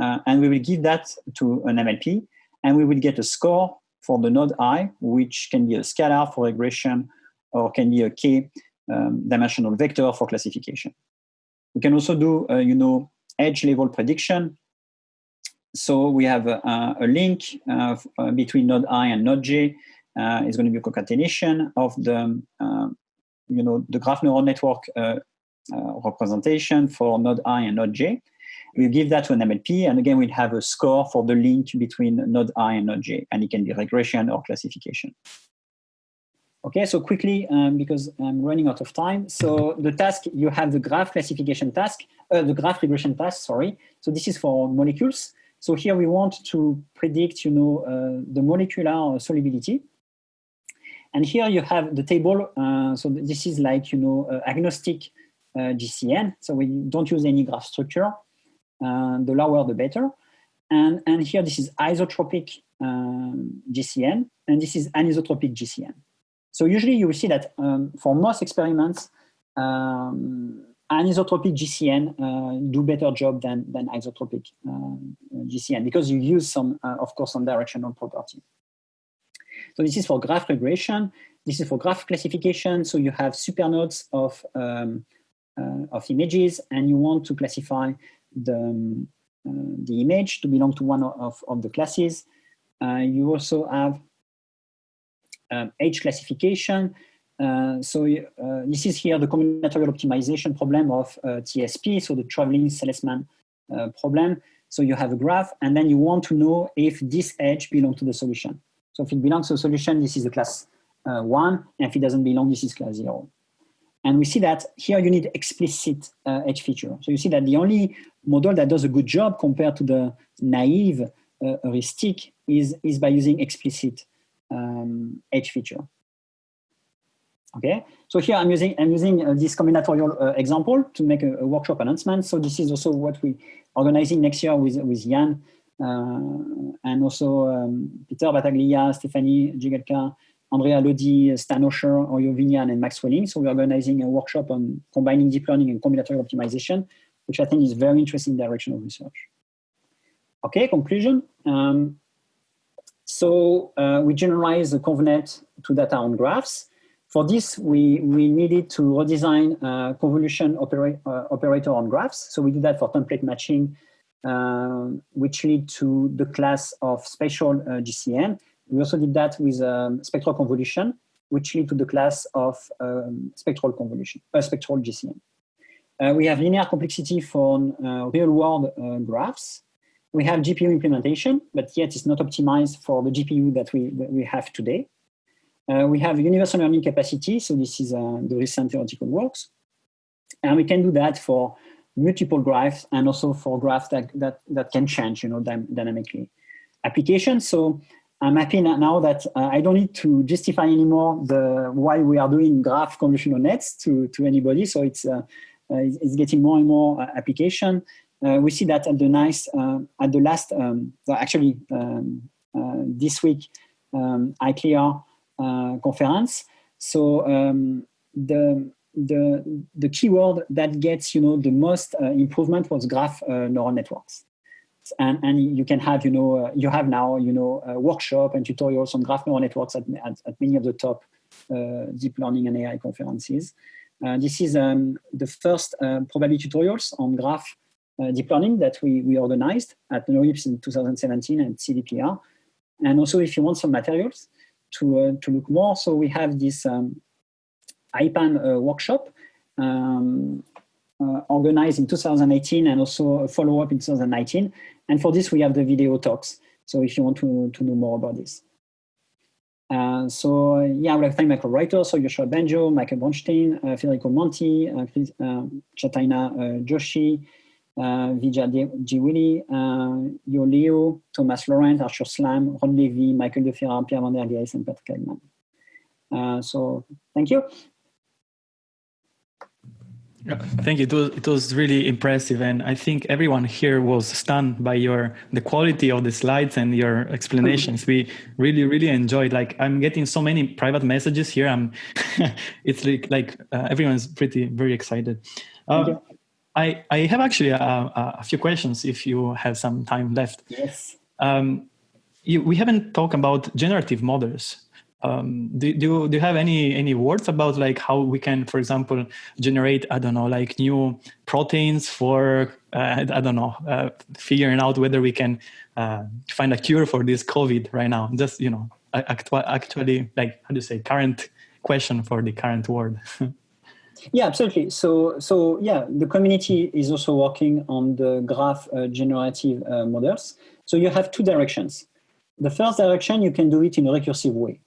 uh, and we will give that to an MLP, and we will get a score for the node i, which can be a scalar for regression or can be a k um, dimensional vector for classification. We can also do, uh, you know, edge level prediction. So we have a, a link uh, between node i and node j. Uh, it's going to be a concatenation of the, um, you know, the graph neural network uh, representation for node i and node j. We give that to an MLP, and again, we'll have a score for the link between node i and node j, and it can be regression or classification. Okay, so quickly, um, because I'm running out of time. So the task, you have the graph classification task, uh, the graph regression task, sorry. So this is for molecules. So here we want to predict, you know, uh, the molecular solubility. And here you have the table. Uh, so this is like, you know, uh, agnostic uh, GCN. So we don't use any graph structure. Uh, the lower the better. And, and here this is isotropic um, GCN, and this is anisotropic GCN. So usually you will see that um, for most experiments, um, anisotropic GCN uh, do better job than, than isotropic uh, GCN because you use some, uh, of course, some directional property. So this is for graph regression. This is for graph classification. So you have supernodes of, um, uh, of images and you want to classify the, um, uh, the image to belong to one of, of the classes. Uh, you also have um, edge classification. Uh, so uh, this is here the combinatorial optimization problem of uh, TSP, so the traveling salesman problem. So you have a graph, and then you want to know if this edge belongs to the solution. So if it belongs to a solution, this is the class one, and if it doesn't belong, this is class zero. And we see that here you need explicit uh, edge feature. So you see that the only model that does a good job compared to the naive uh, heuristic is, is by using explicit um, edge feature. Okay, so here I'm using I'm using uh, this combinatorial uh, example to make a, a, workshop announcement. So this is also what we organizing next year with with Yann uh, and also um, Peter Battaglia, Stefanie Jegelka, Andrea Lodi, Stan Osher, Oyo and Max Welling. So we're organizing a workshop on combining deep learning and combinatorial optimization, which I think is very interesting direction of research. Okay, conclusion. Um, so uh, we generalize the ConvNet to data on graphs. For this, we, we needed to redesign uh, convolution opera uh, operator on graphs. So we did that for template matching, uh, which lead to the class of spatial uh, GCN. We also did that with um, spectral convolution, which lead to the class of um, spectral convolution, uh, spectral GCN. Uh, we have linear complexity for uh, real-world uh, graphs. We have GPU implementation, but yet it's not optimized for the GPU that we, that we have today. Uh, we have universal learning capacity, so this is the recent theoretical works. And we can do that for multiple graphs and also for graphs that, that, that can change you know, dynamically. Applications, so I'm happy now that uh, I don't need to justify anymore the why we are doing graph convolutional nets to, to anybody. So it's, uh, uh, it's getting more and more uh, application. Uh, we see that at the nice, uh, at the last, um, actually um, this week, um, ICLR conference. So um, the, the, the keyword that gets, you know, the most uh, improvement was graph uh, neural networks. And, and you can have, you know, uh, you have now, you know, workshop and tutorials on graph neural networks at, at, at many of the top uh, deep learning and AI conferences. Uh, this is um, the first uh, probably tutorials on graph deep learning that we, we organized at NeurIPS in 2017 and CVPR. And also if you want some materials to, to look more, so we have this um, IPAM workshop um, uh, organized in 2018 and also a follow-up in 2019. And for this, we have the video talks. So if you want to, to know more about this. Uh, so yeah, I would like to thank my co-writers, so Yoshua Bengio, Michael Bronstein, uh, Federico Monti, uh, Chris, uh, Chaitanya uh, Joshi, uh, Vijay Dwivedi, uh, Yo Leo, Thomas Laurent, Arthur Szlam, Ron Levie, Michael Defferrard, Pierre Vandergheynst, and Patrick Eggman. Uh, so thank you. Thank you. It was, it was really impressive, and I think everyone here was stunned by your the quality of the slides and your explanations. We really, really enjoyed. Like I'm getting so many private messages here. I'm, it's like like uh, everyone's pretty very excited. Uh, I I have actually a, a, few questions if you have some time left. Yes. Um, you, we haven't talked about generative models um, do, do, do you have any any words about like how we can for example generate i don't know like new proteins for uh, i don't know uh, figuring out whether we can uh, find a cure for this covid right now? Just you know actu- actually like how do you say current question for the current world. Yeah absolutely. So so yeah the community is also working on the graph uh, generative uh, models. So you have two directions. The first direction you can do it in a recursive way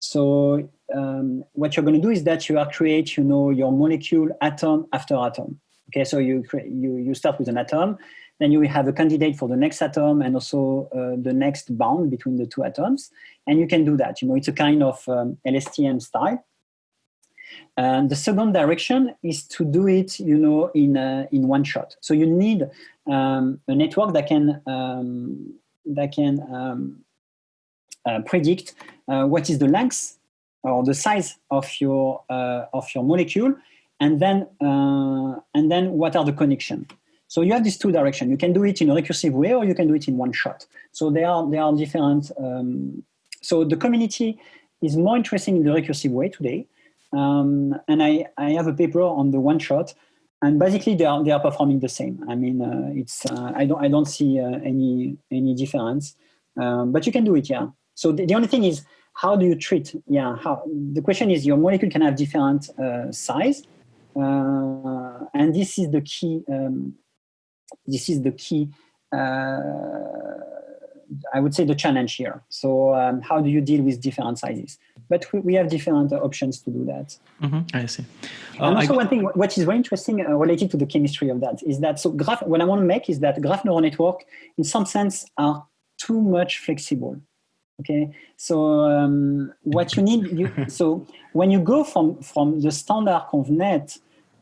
so um, what you're going to do is that you are create, you know, your molecule atom after atom. Okay, so you you you start with an atom, then you will have a candidate for the next atom and also uh, the next bound between the two atoms, and you can do that. You know, it's a kind of um, LSTM style. And the second direction is to do it, you know, in uh, in one shot. So you need um, a network that can um, that can um, predict uh, what is the length or the size of your uh, of your molecule, and then and then what are the connection. So you have these two directions. You can do it in a recursive way, or you can do it in one shot. So they are they are different. Um, so the community is more interesting in the recursive way today. Um, and I, I have a paper on the one shot, and basically they are they are performing the same. I mean, uh, it's uh, I don't I don't see uh, any any difference, um, but you can do it, yeah. So the, the, only thing is, how do you treat? Yeah, how the question is, your molecule can have different uh, size, uh, and this is the key. Um, this is the key. Uh, I would say the challenge here. So um, how do you deal with different sizes? But we, we have different options to do that. Mm-hmm, I see. Uh, and also I, one thing, what is very interesting uh, related to the chemistry of that is that, so graph, what I want to make is that graph neural network, in some sense, are too much flexible okay? So um, what you need you, so when you go from from the standard convnet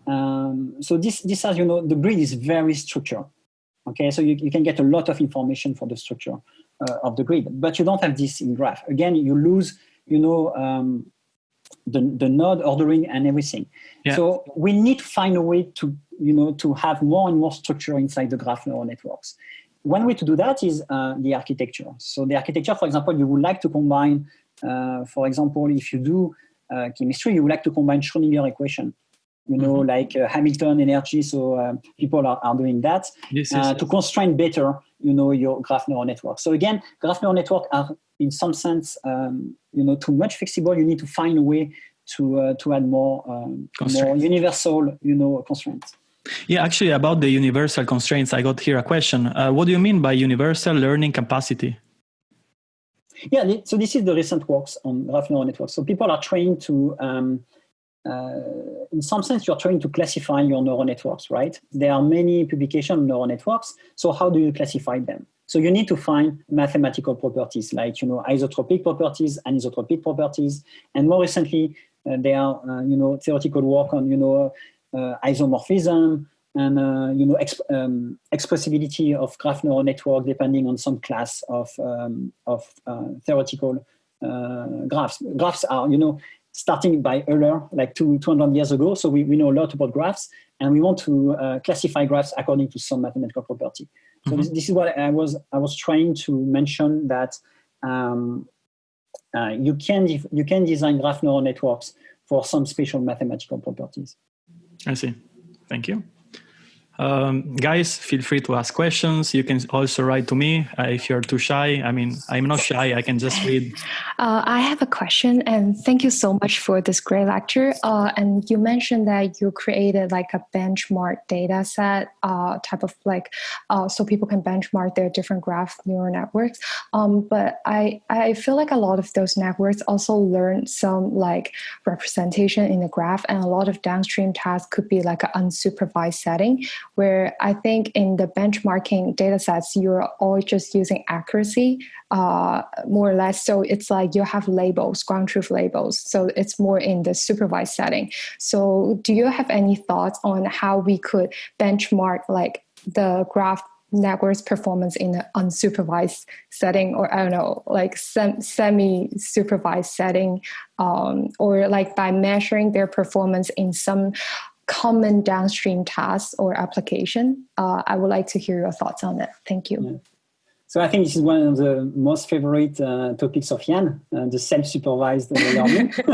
um, so this this as you know the grid is very structured. Okay? So you, you can get a lot of information for the structure uh, of the grid but you don't have this in graph. Again you lose you know um, the, the node ordering and everything. Yeah. so we need to find a way to you know to have more and more structure inside the graph neural networks one way to do that is uh, the architecture. So the architecture, for example, you would like to combine, uh, for example, if you do uh, chemistry, you would like to combine Schrodinger equation, you know, mm-hmm. like uh, Hamilton energy. So uh, people are, are doing that yes, yes, uh, yes. to constrain better, you know, your graph neural network. So again, graph neural network are in some sense, um, you know, too much flexible. You need to find a way to to add more um, more universal, you know, constraints. Yeah, actually, about the universal constraints, I got here a question. Uh, what do you mean by universal learning capacity? Yeah, so this is the recent works on graph neural networks. So people are trying to, um, uh, in some sense, you're trying to classify your neural networks, right? There are many publications on neural networks. So how do you classify them? So you need to find mathematical properties like, you know, isotropic properties, anisotropic properties, and more recently, uh, there are, uh, you know, theoretical work on, you know, isomorphism and uh, you know exp um, expressibility of graph neural network depending on some class of um, of uh, theoretical graphs. Graphs are you know starting by Euler like two, 200 years ago. So we, we know a lot about graphs and we want to uh, classify graphs according to some mathematical property. So mm -hmm. this, this, is what I was, I was trying to mention that um, uh, you, can you can design graph neural networks for some special mathematical properties. I see. Thank you. Um, guys, feel free to ask questions. You can also write to me uh, if you're too shy. I mean, I'm not shy. I can just read. Uh, I have a question, and thank you so much for this great lecture. Uh, and you mentioned that you created like a benchmark data set uh, type of like, uh, so people can benchmark their different graph neural networks. Um, but I, I feel like a lot of those networks also learn some like representation in the graph, and a lot of downstream tasks could be like an unsupervised setting where I think in the benchmarking data sets, you're all just using accuracy uh, more or less. So it's like you have labels, ground truth labels. So it's more in the supervised setting. So do you have any thoughts on how we could benchmark like the graph network's performance in an unsupervised setting or i don't know like sem- semi supervised setting um, or like by measuring their performance in some common downstream tasks or application. Uh, I would like to hear your thoughts on it. Thank you. Yeah. So I think this is one of the most favorite uh, topics of Yann, uh, the self-supervised learning.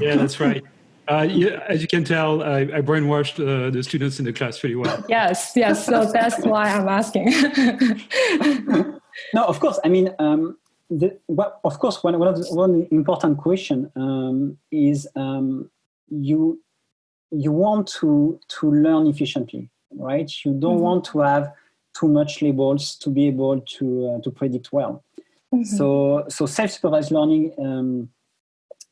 yeah, that's right. Uh, yeah, as you can tell, I, I brainwashed uh, the students in the class pretty well. Yes, yes. So that's why I'm asking. no, of course. I mean, um, the, well, of course, one, one, of the, one important question um, is um, you you want to to learn efficiently, right? You don't mm -hmm. want to have too much labels to be able to uh, to predict well. Mm -hmm. So so self-supervised learning um,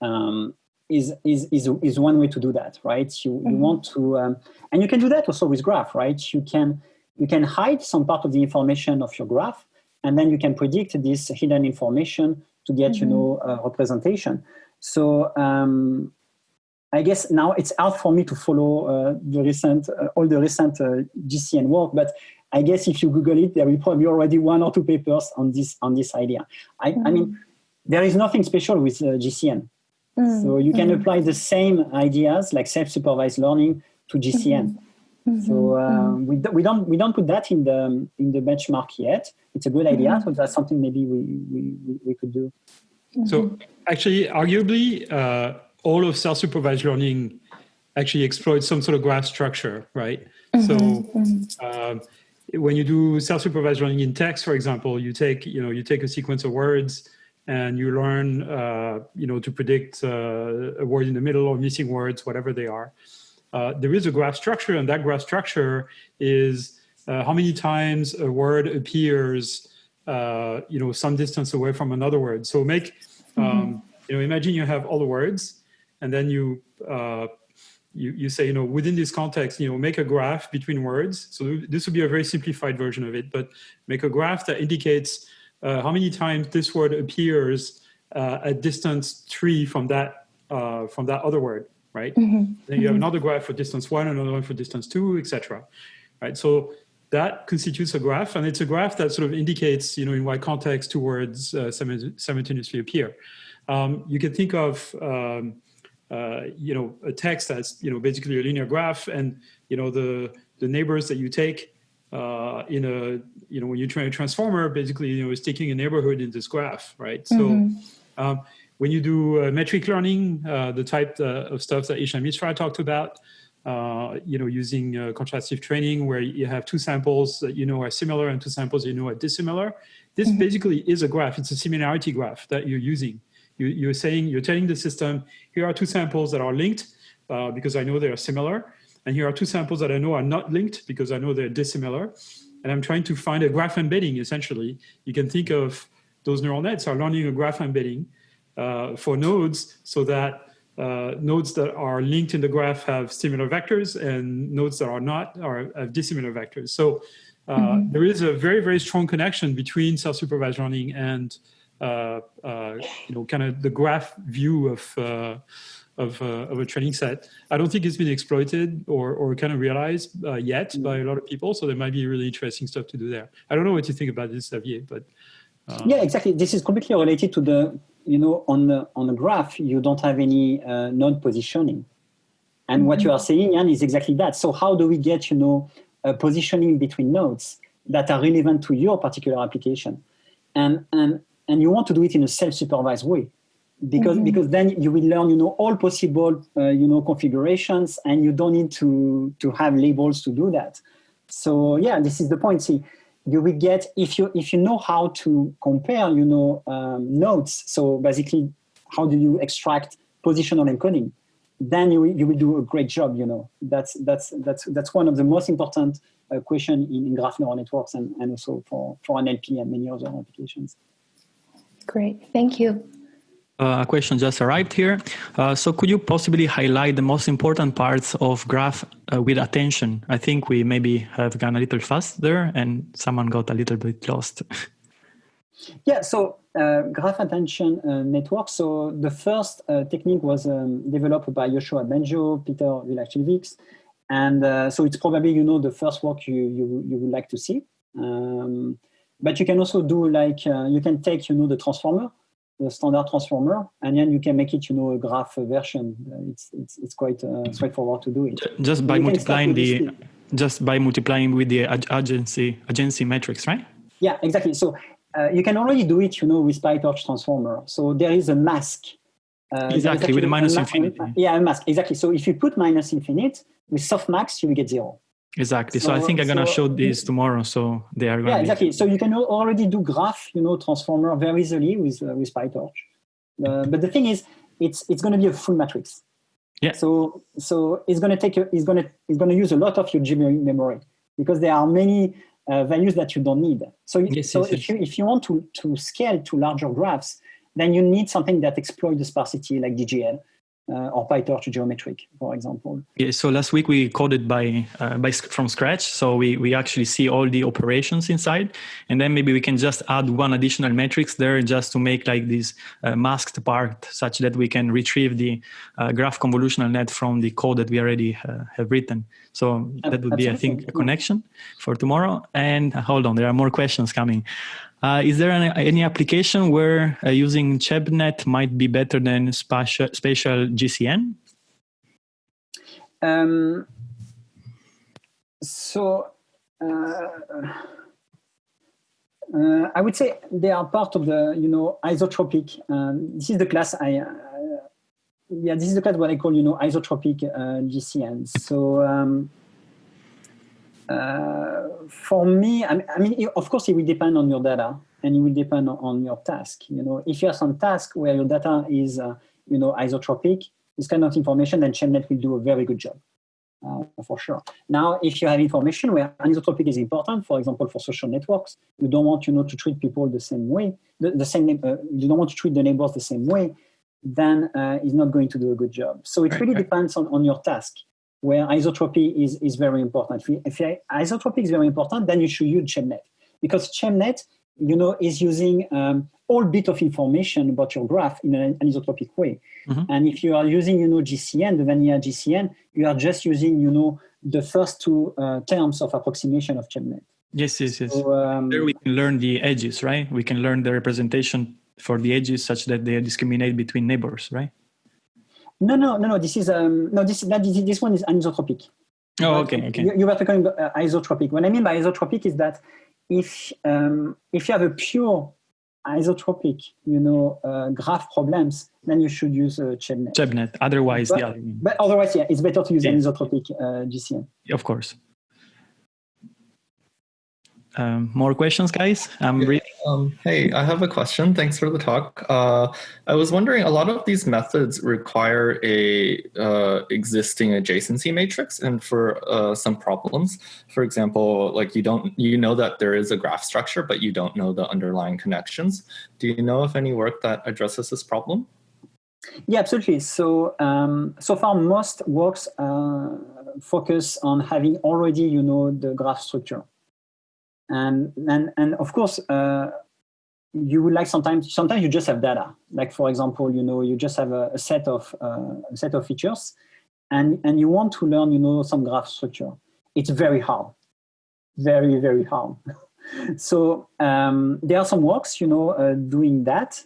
um, is is is is one way to do that, right? You mm -hmm. you mm-hmm. want to um, and you can do that also with graph, right? You can you can hide some part of the information of your graph, and then you can predict this hidden information to get you mm-hmm. know representation. So um, I guess now it's hard for me to follow uh, the recent, uh, all the recent uh, GCN work, but I guess if you Google it, there will probably already one or two papers on this on this idea. I, mm. I mean, mm. there is nothing special with uh, GCN, mm. so you can mm. apply the same ideas like self-supervised learning to GCN. -hmm. -hmm. So uh, we, do, we don't we don't put that in the in the benchmark yet. It's a good idea, so that's something maybe we we, we could do. So actually, arguably uh, all of self-supervised learning actually exploits some sort of graph structure, right? Mm -hmm. So uh, when you do self-supervised learning in text, for example, you take you know you take a sequence of words and you learn uh, you know to predict uh, a word in the middle or missing words, whatever they are. Uh, there is a graph structure, and that graph structure is uh, how many times a word appears uh, you know some distance away from another word. So make um, mm -hmm. you know imagine you have all the words and then you, uh, you, you say, you know, within this context, you know, make a graph between words. So this would be a very simplified version of it, but make a graph that indicates uh, how many times this word appears uh, at distance three from that, uh, from that other word, right? Mm -hmm. Then you have mm-hmm. another graph for distance one, another one for distance two, etc. Right, so that constitutes a graph, and it's a graph that sort of indicates, you know, in what context two words uh, simultaneously appear. Um, you can think of um, uh, you know, a text that's, you know, basically a linear graph and, you know, the, the neighbors that you take uh, in a, you know, when you train a transformer, basically, you know, is taking a neighborhood in this graph, right? Mm -hmm. So mm-hmm. um, when you do uh, metric learning, uh, the type uh, of stuff that Ishan Misra talked about, uh, you know, using uh, contrastive training where you have two samples that you know are similar and two samples you know are dissimilar. This mm -hmm. basically is a graph. It's a similarity graph that you're using. You, you're saying, you're telling the system, here are two samples that are linked uh, because I know they are similar. And here are two samples that I know are not linked because I know they're dissimilar. And I'm trying to find a graph embedding, essentially. You can think of those neural nets are learning a graph embedding uh, for nodes so that uh, nodes that are linked in the graph have similar vectors and nodes that are not are have dissimilar vectors. So uh, mm -hmm. there is a very, very strong connection between self-supervised learning and uh, uh, you know, kind of the graph view of uh, of, of, a training set. I don't think it's been exploited or, or kind of realized yet mm. by a lot of people. So there might be really interesting stuff to do there. I don't know what you think about this, Xavier, but yeah, exactly. This is completely related to the you know, on the, on the graph, you don't have any uh, node positioning. And mm -hmm. what you are saying, Yann, is exactly that. So how do we get, you know, a positioning between nodes that are relevant to your particular application? And, and, and you want to do it in a self-supervised way because, mm -hmm. because then you will learn, you know, all possible, uh, you know, configurations and you don't need to, to have labels to do that. So yeah, this is the point. See, you will get if you if you know how to compare you know um, nodes so basically how do you extract positional encoding then you, you will do a great job you know that's that's that's that's one of the most important uh, question in, in graph neural networks and, and also for for NLP and many other applications great thank you uh, a question just arrived here. Uh, so could you possibly highlight the most important parts of graph uh, with attention? I think we maybe have gone a little fast there and someone got a little bit lost. yeah, so uh, graph attention uh, network. So the first uh, technique was um, developed by Yoshua Bengio, Petar Veličković. And so it's probably, you know, the first work you, you, you would like to see. Um, but you can also do like, you can take, you know, the transformer the standard transformer, and then you can make it, you know, a graph version. It's it's, it's quite uh, straightforward to do it. Just by multiplying the, just by multiplying with the adjacency, adjacency matrix, right? Yeah, exactly. So uh, you can already do it, you know, with PyTorch transformer. So there is a mask. Uh, exactly with a minus infinity. Yeah, a mask exactly. So if you put minus infinite with softmax, you will get zero. Exactly. So, so I think I'm gonna show this tomorrow. So they are. Yeah, exactly. So you can already do graph, you know, transformer very easily with uh, with PyTorch. Uh, but the thing is, it's it's going to be a full matrix. Yeah. So so it's going to take a, it's going to it's going to use a lot of your GPU memory because there are many uh, values that you don't need. So yes, so yes, if yes. you if you want to to scale to larger graphs, then you need something that exploits the sparsity like DGL uh, or PyTorch geometric, for example. Yeah, so last week we coded by, uh, by from scratch. So we, we actually see all the operations inside. And then maybe we can just add one additional matrix there just to make like this uh, masked part such that we can retrieve the uh, graph convolutional net from the code that we already uh, have written. So that would be, I think, a connection for tomorrow. And hold on, there are more questions coming. Uh, is there any, any application where uh, using ChebNet might be better than spatial, spatial GCN? Um, so uh, uh, I would say they are part of the, you know, isotropic. Um, this is the class I, uh, yeah, this is the class what I call, you know, isotropic uh, GCN. So um, uh, for me, I mean, of course, it will depend on your data and it will depend on your task. You know, if you have some task where your data is, uh, you know, isotropic, this kind of information, then ChebNet will do a very good job. Uh, for sure. Now, if you have information where anisotropic is important, for example, for social networks, you don't want, you know, to treat people the same way, the, the same, uh, you don't want to treat the neighbors the same way, then uh, it's not going to do a good job. So it really depends on, on your task where isotropy is, is very important. If, if isotropy is very important, then you should use ChebNet because ChebNet, you know, is using um, all bit of information about your graph in an isotropic way. Mm-hmm. And if you are using, you know, GCN, the vanilla GCN, you are just using, you know, the first two uh, terms of approximation of ChebNet. Yes, yes, yes. So, um, there we can learn the edges, right? We can learn the representation for the edges such that they discriminate between neighbors, right? No, no, no, no. This is um, no. This that this one is anisotropic. Oh, okay, okay. You, you were talking about uh, isotropic. What I mean by isotropic is that if um, if you have a pure isotropic, you know, uh, graph problems, then you should use uh, ChebNet. ChebNet. Otherwise, but, the other. But otherwise, yeah, it's better to use yeah. anisotropic uh, GCN. Of course. Um, more questions, guys? I'm yeah. Um, hey, I have a question. Thanks for the talk. Uh, I was wondering, a lot of these methods require a uh, existing adjacency matrix, and for uh, some problems, for example, like you don't, you know that there is a graph structure, but you don't know the underlying connections. Do you know of any work that addresses this problem? Yeah, absolutely. So, um, so far, most works uh, focus on having already, you know, the graph structure and and and of course uh, you would like sometimes sometimes you just have data. Like for example you know you just have a, a set of uh, a set of features and and you want to learn you know some graph structure. It's very hard. Very very hard. So um, there are some works you know uh, doing that.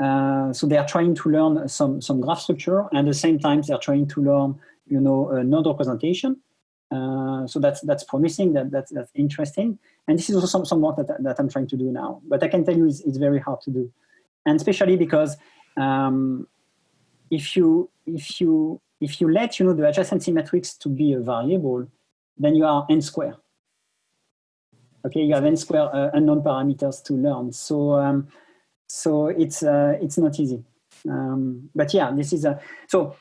Uh, so they are trying to learn some, some graph structure and at the same time they're trying to learn, you know, a node representation. Uh, so that's that's promising, that, that's, that's interesting. And this is also some, some work that, that I'm trying to do now. But I can tell you it's, it's very hard to do. And especially because um, if you if you if you let you know the adjacency matrix to be a variable, then you are n square. Okay, you have n square uh, unknown parameters to learn. So um, so it's uh, it's not easy. Um, but yeah, this is a so.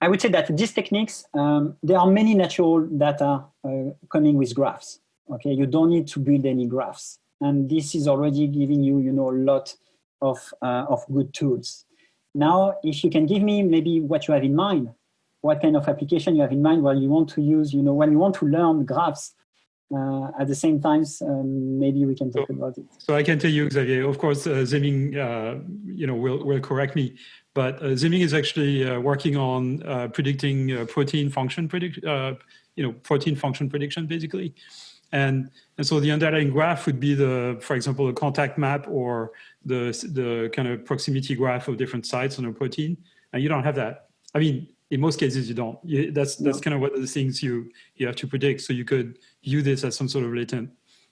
I would say that these techniques, um, there are many natural data uh, coming with graphs. Okay, you don't need to build any graphs, and this is already giving you, you know, a lot of uh, of good tools. Now, if you can give me maybe what you have in mind, what kind of application you have in mind while you want to use, you know, when you want to learn graphs, uh, at the same time, um, maybe we can talk so, about it. So I can tell you, Xavier, of course, uh, Ziming, uh, you know, will, will correct me, but uh, Ziming is actually uh, working on uh, predicting uh, protein function predict, you know, protein function prediction, basically. And, and so the underlying graph would be the, for example, the contact map or the, the kind of proximity graph of different sites on a protein. And you don't have that. I mean, in most cases you don't. You, that's that's kind of what the things you you have to predict. So you could view this as some sort of latent,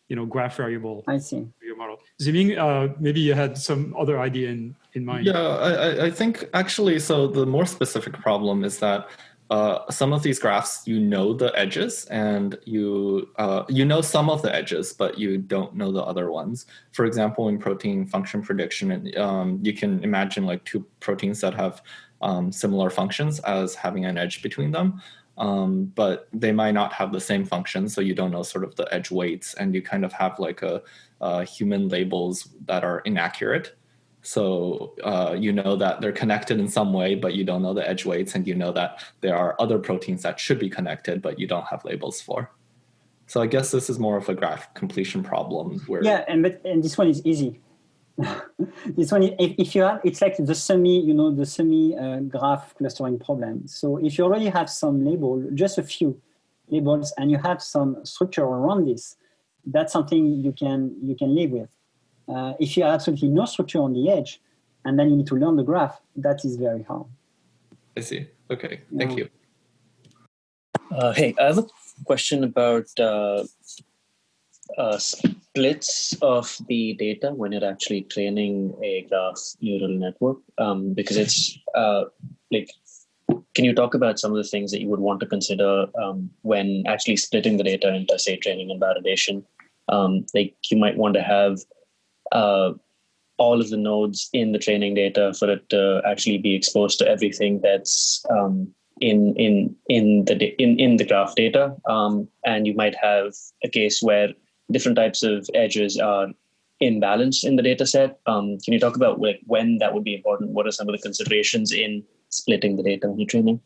you know, graph variable. I see. Your model. Ziming, uh, maybe you had some other idea in in mind. Yeah, I I think actually, so the more specific problem is that. Uh, some of these graphs, you know the edges, and you uh, you know some of the edges, but you don't know the other ones. For example, in protein function prediction, um, you can imagine like two proteins that have um, similar functions as having an edge between them. Um, but they might not have the same function, so you don't know sort of the edge weights, and you kind of have like a, a human labels that are inaccurate. So uh, you know that they're connected in some way, but you don't know the edge weights, and you know that there are other proteins that should be connected, but you don't have labels for. So I guess this is more of a graph completion problem. Where yeah, and but and this one is easy this one, if, if, you have, it's like the semi, you know, the semi uh, graph clustering problem. So if you already have some label, just a few labels, and you have some structure around this, that's something you can you can live with. Uh, if you have absolutely no structure on the edge, and then you need to learn the graph, that is very hard. I see. Okay, thank you. Uh, hey, I have a question about uh, uh, splits of the data when you're actually training a graph neural network? Um, because it's uh, like, can you talk about some of the things that you would want to consider um, when actually splitting the data into, say, training and validation? Um, like, you might want to have uh, all of the nodes in the training data for it to actually be exposed to everything that's um, in in in the in in the graph data, um, and you might have a case where different types of edges are imbalanced in the data set. Um, can you talk about like when that would be important? What are some of the considerations in splitting the data when you're training?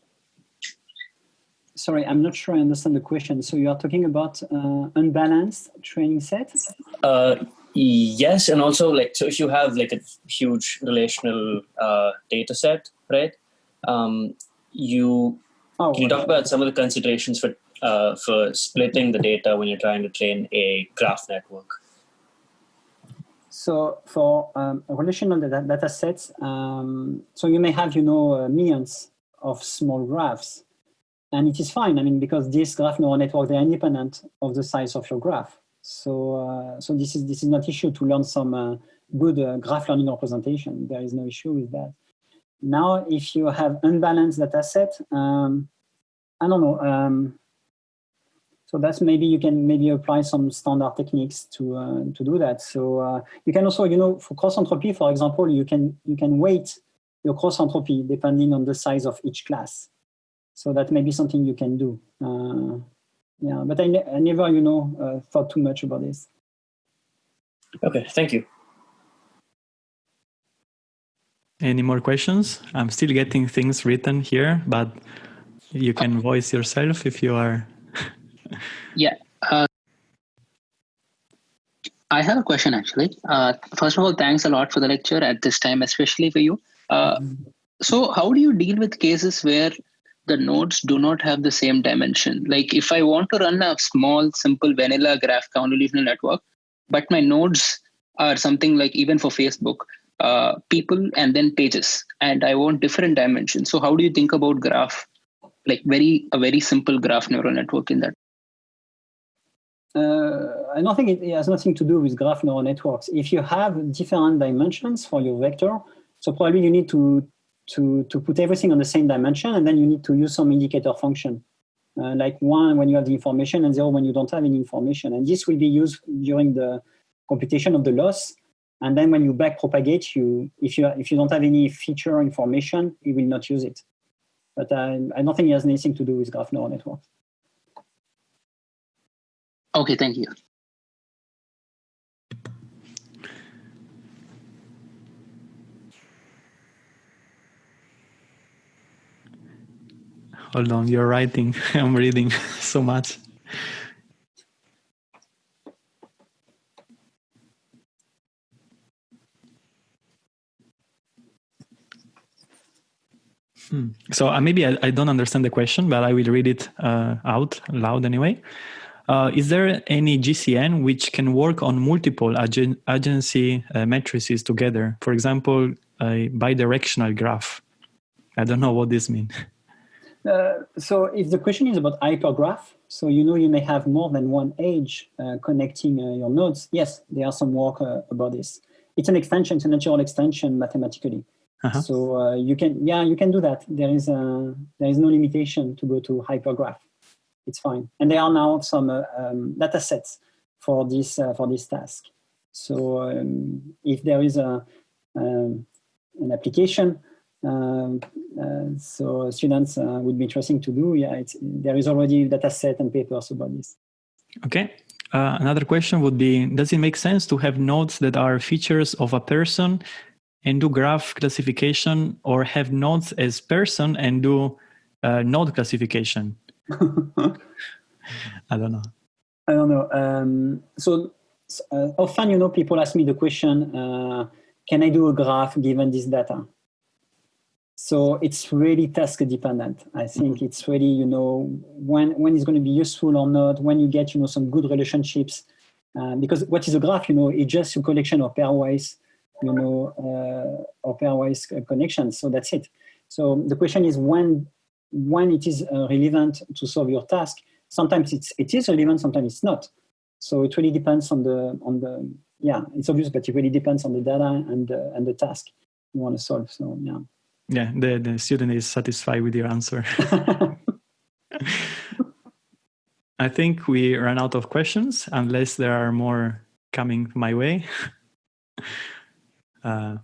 Sorry, I'm not sure I understand the question. So you are talking about uh, unbalanced training sets? Uh, yes, and also like so if you have like a huge relational uh, data set, right? Um, you oh, can you talk about some of the considerations for uh, for splitting the data when you're trying to train a graph network? So for um, relational data, data sets, um, so you may have, you know, uh, millions of small graphs. And it is fine, I mean, because this graph neural network, they're independent of the size of your graph. So, uh, so this is this is not issue to learn some uh, good uh, graph learning representation. There is no issue with that. Now, if you have unbalanced data set, um, I don't know, um, so that's maybe you can maybe apply some standard techniques to uh, to do that. So uh, you can also, you know, for cross entropy, for example, you can you can weight your cross entropy depending on the size of each class. So that may be something you can do. Uh, yeah, but I, ne I, never, you know, uh, thought too much about this. Okay, thank you. Any more questions? I'm still getting things written here, but you can voice yourself if you are yeah. Uh, I have a question actually. Uh, first of all, thanks a lot for the lecture at this time, especially for you. Uh, so, how do you deal with cases where the nodes do not have the same dimension? Like, if I want to run a small, simple vanilla graph convolutional network, but my nodes are something like even for Facebook, uh, people and then pages, and I want different dimensions. So how do you think about graph, like very a very simple graph neural network in that? Uh, I don't think it, it has nothing to do with graph neural networks. If you have different dimensions for your vector, so probably you need to to to put everything on the same dimension, and then you need to use some indicator function uh, like one when you have the information and zero when you don't have any information. And this will be used during the computation of the loss. And then when you back propagate, you if you if you don't have any feature information, you will not use it. But I, I don't think it has anything to do with graph neural networks. Okay, thank you. Hold on, you're writing. I'm reading so much. Hmm. So uh, maybe I, I, don't understand the question, but I will read it uh, out loud anyway. Uh, is there any GCN which can work on multiple agen adjacency uh, matrices together? For example, a bidirectional graph. I don't know what this means. Uh, so if the question is about hypergraph, so you know you may have more than one edge uh, connecting uh, your nodes. Yes, there are some work uh, about this. It's an extension, it's a natural extension mathematically. -huh. So uh, you can, yeah, you can do that. There is a, there is no limitation to go to hypergraph. It's fine. And there are now some um, data sets for this for this task. So um, if there is a um, an application uh, uh, so students uh, would be interesting to do. Yeah, there is already data set and papers about this. Okay. Uh, another question would be, does it make sense to have nodes that are features of a person and do graph classification or have nodes as person and do uh, node classification? I don't know. I don't know. Um, so uh, often, you know, people ask me the question, can I do a graph given this data? So it's really task dependent. I think mm-hmm. it's really, you know, when, when it's going to be useful or not, when you get, you know, some good relationships. Uh, because what is a graph, you know, it's just a collection of pairwise, you know, uh, or pairwise connections. So that's it. So the question is when, when it is uh, relevant to solve your task. Sometimes it's, it is relevant, sometimes it's not. So it really depends on the, on the, yeah, it's obvious, but it really depends on the data and, uh, and the task you want to solve. So yeah yeah the, the student is satisfied with your answer i think we ran out of questions unless there are more coming my way uh,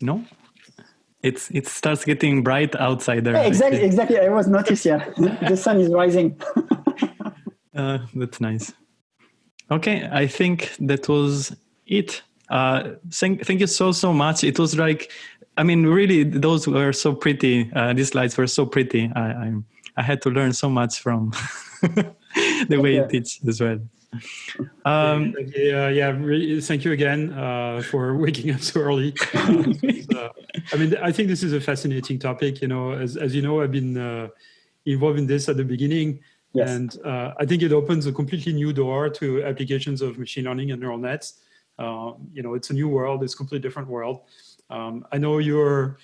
no it's it starts getting bright outside there. Yeah, exactly exactly. I was noticed yeah. The sun is rising. Uh, that's nice. Okay i think that was it. Uh, thank, thank you so so much. It was like I mean, really, those were so pretty. Uh, these slides were so pretty. I, I, I had to learn so much from the way you teach as well. Um, yeah, yeah. Really, thank you again uh, for waking up so early. uh, I mean, I think this is a fascinating topic. You know, as as you know, I've been uh, involved in this at the beginning, yes. and uh, I think it opens a completely new door to applications of machine learning and neural nets. Uh, you know, it's a new world. It's a completely different world. Um, I know your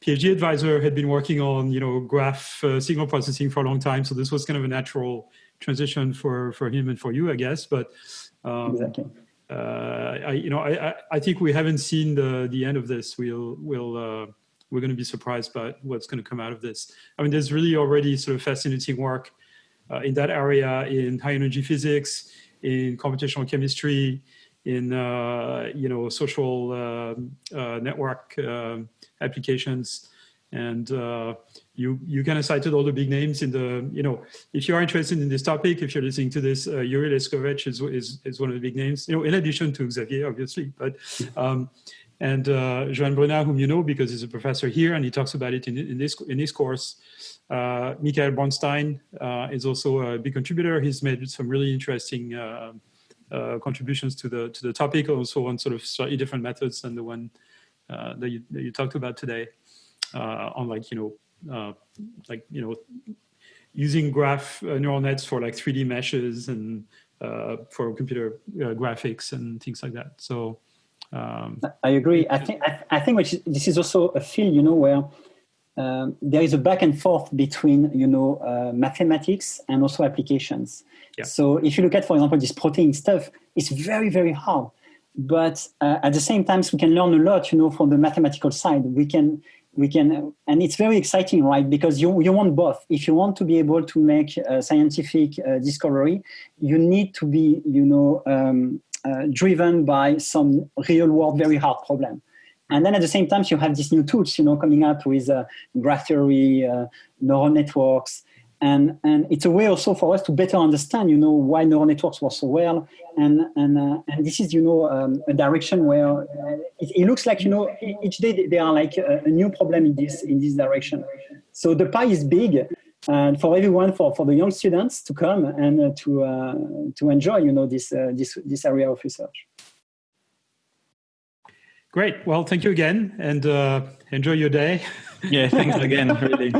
PhD advisor had been working on, you know, graph uh, signal processing for a long time, so this was kind of a natural transition for for him and for you, I guess. But um, exactly. Uh, I, you know, I, I think we haven't seen the the end of this. We'll we'll uh, we're going to be surprised by what's going to come out of this. I mean, there's really already sort of fascinating work uh, in that area in high energy physics, in computational chemistry, in uh, you know social uh, uh, network applications and uh, you you kind of cited all the big names in the you know if you are interested in this topic if you're listening to this uh, Jure Leskovec is, is is one of the big names you know in addition to Xavier obviously but um, and uh, Joan Bruna whom you know because he's a professor here and he talks about it in, in this in this course. Uh, Michael Bronstein is also a big contributor. He's made some really interesting uh, contributions to the to the topic, also on sort of slightly different methods than the one uh, that you that you talked about today, uh, on like you know like you know using graph neural nets for like 3D meshes and for computer graphics and things like that. So Um, I agree. I think I, I think which is, this is also a field, you know, where um, there is a back and forth between, you know, uh, mathematics and also applications. Yeah. So if you look at, for example, this protein stuff, it's very, very hard. But uh, at the same time, we can learn a lot, you know, from the mathematical side. We can, we can, and it's very exciting, right? Because you, you want both. If you want to be able to make a scientific uh, discovery, you need to be, you know, um, uh, driven by some real world, very hard problem. And then at the same time, you have these new tools, you know, coming up with uh, graph theory, neural networks, and and it's a way also for us to better understand, you know, why neural networks work so well, and and uh, and this is, you know, um, a direction where uh, it, it, looks like, you know, each day there are like a, a, new problem in this in this direction. So the pie is big, and for everyone, for for the young students to come and uh, to uh, to enjoy, you know, this this this area of research. Great. Well, thank you again, and uh, enjoy your day. Yeah, thanks again. Really.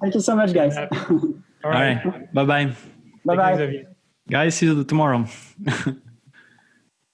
thank you so much, guys. All right. Bye bye. Bye bye. Guys, see you tomorrow.